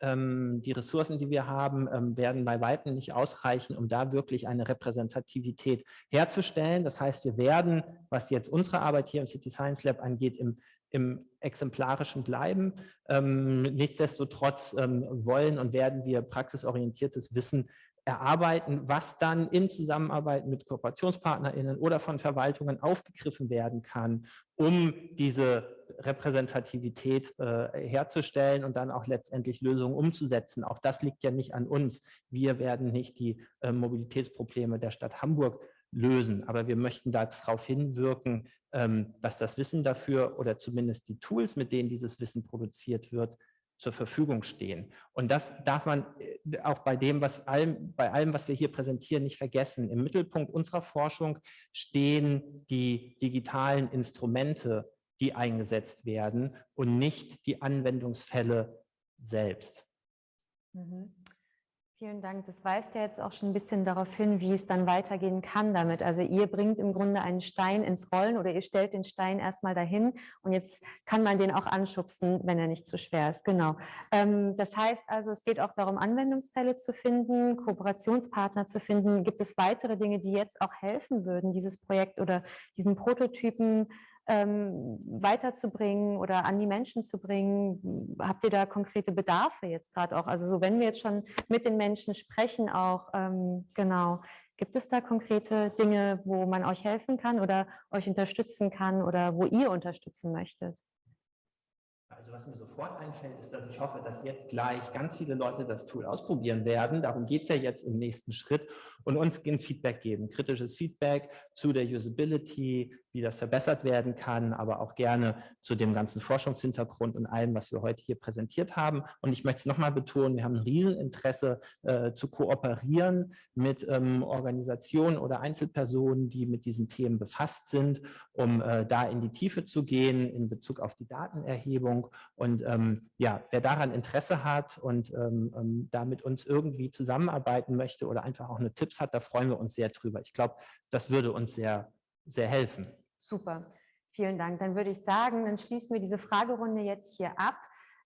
Ähm, die Ressourcen, die wir haben, ähm, werden bei Weitem nicht ausreichen, um da wirklich eine Repräsentativität herzustellen. Das heißt, wir werden, was jetzt unsere Arbeit hier im City Science Lab angeht, im, im Exemplarischen bleiben. Ähm, nichtsdestotrotz wollen und werden wir praxisorientiertes Wissen erarbeiten, was dann in Zusammenarbeit mit KooperationspartnerInnen oder von Verwaltungen aufgegriffen werden kann, um diese Repräsentativität äh, herzustellen und dann auch letztendlich Lösungen umzusetzen. Auch das liegt ja nicht an uns. Wir werden nicht die äh, Mobilitätsprobleme der Stadt Hamburg lösen, aber wir möchten darauf hinwirken, ähm, dass das Wissen dafür oder zumindest die Tools, mit denen dieses Wissen produziert wird, zur Verfügung stehen. Und das darf man äh, auch bei dem, was allem, bei allem, was wir hier präsentieren, nicht vergessen. Im Mittelpunkt unserer Forschung stehen die digitalen Instrumente, die eingesetzt werden und nicht die Anwendungsfälle selbst. Mhm. Vielen Dank. Das weist ja jetzt auch schon ein bisschen darauf hin, wie es dann weitergehen kann damit. Also ihr bringt im Grunde einen Stein ins Rollen oder ihr stellt den Stein erstmal dahin und jetzt kann man den auch anschubsen, wenn er nicht zu schwer ist. Genau. Ähm, das heißt also, es geht auch darum, Anwendungsfälle zu finden, Kooperationspartner zu finden. Gibt es weitere Dinge, die jetzt auch helfen würden, dieses Projekt oder diesen Prototypen ähm, weiterzubringen oder an die Menschen zu bringen? Habt ihr da konkrete Bedarfe jetzt gerade auch? Also so, wenn wir jetzt schon mit den Menschen sprechen auch, ähm, genau, gibt es da konkrete Dinge, wo man euch helfen kann oder euch unterstützen kann oder wo ihr unterstützen möchtet? Also was mir sofort einfällt, ist, dass ich hoffe, dass jetzt gleich ganz viele Leute das Tool ausprobieren werden. Darum geht es ja jetzt im nächsten Schritt und uns Feedback geben, kritisches Feedback zu der Usability, wie das verbessert werden kann, aber auch gerne zu dem ganzen Forschungshintergrund und allem, was wir heute hier präsentiert haben. Und ich möchte es nochmal betonen, wir haben ein Rieseninteresse äh, zu kooperieren mit ähm, Organisationen oder Einzelpersonen, die mit diesen Themen befasst sind, um äh, da in die Tiefe zu gehen in Bezug auf die Datenerhebung. Und ähm, ja, wer daran Interesse hat und ähm, ähm da mit uns irgendwie zusammenarbeiten möchte oder einfach auch eine Tipps hat, da freuen wir uns sehr drüber. Ich glaube, das würde uns sehr, sehr helfen. Super, vielen Dank. Dann würde ich sagen, dann schließen wir diese Fragerunde jetzt hier ab.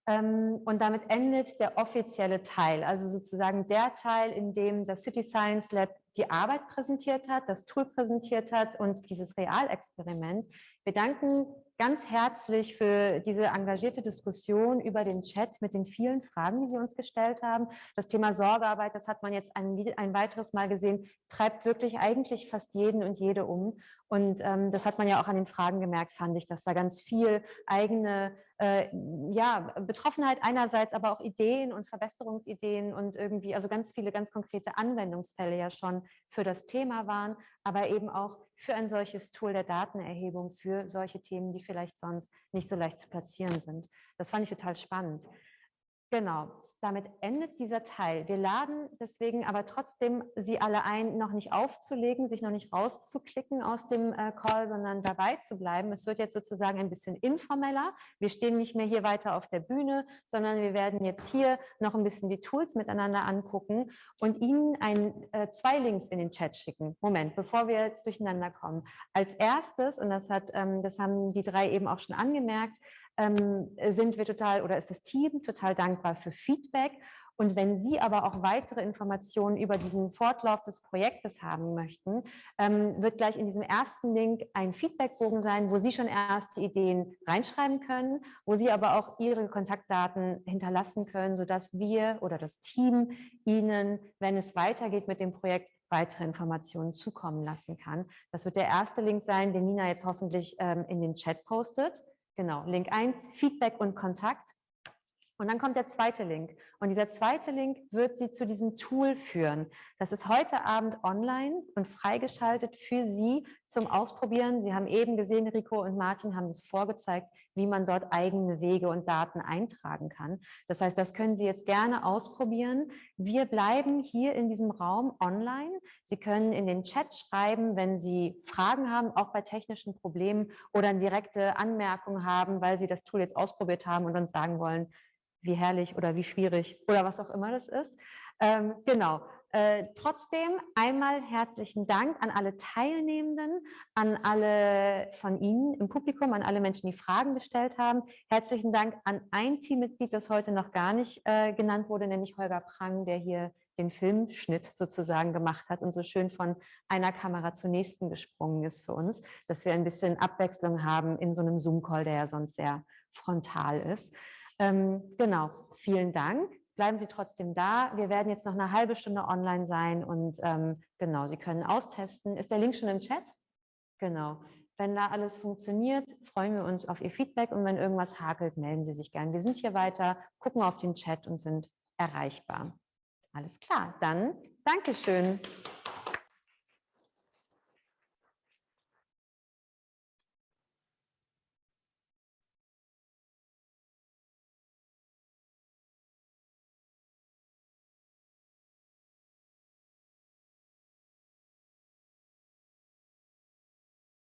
Ähm, und damit endet der offizielle Teil, also sozusagen der Teil, in dem das City Science Lab die Arbeit präsentiert hat, das Tool präsentiert hat und dieses Realexperiment. Wir danken ganz herzlich für diese engagierte Diskussion über den Chat mit den vielen Fragen, die Sie uns gestellt haben. Das Thema Sorgearbeit, das hat man jetzt ein, ein weiteres Mal gesehen, treibt wirklich eigentlich fast jeden und jede um. Und ähm, das hat man ja auch an den Fragen gemerkt, fand ich, dass da ganz viel eigene äh, ja, Betroffenheit einerseits, aber auch Ideen und Verbesserungsideen und irgendwie, also ganz viele ganz konkrete Anwendungsfälle ja schon für das Thema waren, aber eben auch für ein solches Tool der Datenerhebung für solche Themen, die vielleicht sonst nicht so leicht zu platzieren sind. Das fand ich total spannend. Genau, damit endet dieser Teil. Wir laden deswegen aber trotzdem Sie alle ein, noch nicht aufzulegen, sich noch nicht rauszuklicken aus dem äh, Call, sondern dabei zu bleiben. Es wird jetzt sozusagen ein bisschen informeller. Wir stehen nicht mehr hier weiter auf der Bühne, sondern wir werden jetzt hier noch ein bisschen die Tools miteinander angucken und Ihnen ein, äh, zwei Links in den Chat schicken. Moment, bevor wir jetzt durcheinander kommen. Als erstes, und das, hat, ähm, das haben die drei eben auch schon angemerkt, ähm, sind wir total oder ist das Team total dankbar für Feedback. Und wenn Sie aber auch weitere Informationen über diesen Fortlauf des Projektes haben möchten, ähm, wird gleich in diesem ersten Link ein Feedbackbogen sein, wo Sie schon erste Ideen reinschreiben können, wo Sie aber auch Ihre Kontaktdaten hinterlassen können, sodass wir oder das Team Ihnen, wenn es weitergeht mit dem Projekt, weitere Informationen zukommen lassen kann. Das wird der erste Link sein, den Nina jetzt hoffentlich ähm, in den Chat postet. Genau, Link 1, Feedback und Kontakt. Und dann kommt der zweite Link. Und dieser zweite Link wird Sie zu diesem Tool führen. Das ist heute Abend online und freigeschaltet für Sie zum Ausprobieren. Sie haben eben gesehen, Rico und Martin haben es vorgezeigt, wie man dort eigene Wege und Daten eintragen kann. Das heißt, das können Sie jetzt gerne ausprobieren. Wir bleiben hier in diesem Raum online. Sie können in den Chat schreiben, wenn Sie Fragen haben, auch bei technischen Problemen oder direkte Anmerkungen haben, weil Sie das Tool jetzt ausprobiert haben und uns sagen wollen, wie herrlich oder wie schwierig oder was auch immer das ist. Ähm, genau. Äh, trotzdem einmal herzlichen Dank an alle Teilnehmenden, an alle von Ihnen im Publikum, an alle Menschen, die Fragen gestellt haben. Herzlichen Dank an ein Teammitglied, das heute noch gar nicht äh, genannt wurde, nämlich Holger Prang, der hier den Filmschnitt sozusagen gemacht hat und so schön von einer Kamera zur nächsten gesprungen ist für uns, dass wir ein bisschen Abwechslung haben in so einem Zoom-Call, der ja sonst sehr frontal ist. Ähm, genau, vielen Dank bleiben Sie trotzdem da. Wir werden jetzt noch eine halbe Stunde online sein und ähm, genau, Sie können austesten. Ist der Link schon im Chat? Genau. Wenn da alles funktioniert, freuen wir uns auf Ihr Feedback und wenn irgendwas hakelt, melden Sie sich gern. Wir sind hier weiter, gucken auf den Chat und sind erreichbar. Alles klar, dann Dankeschön.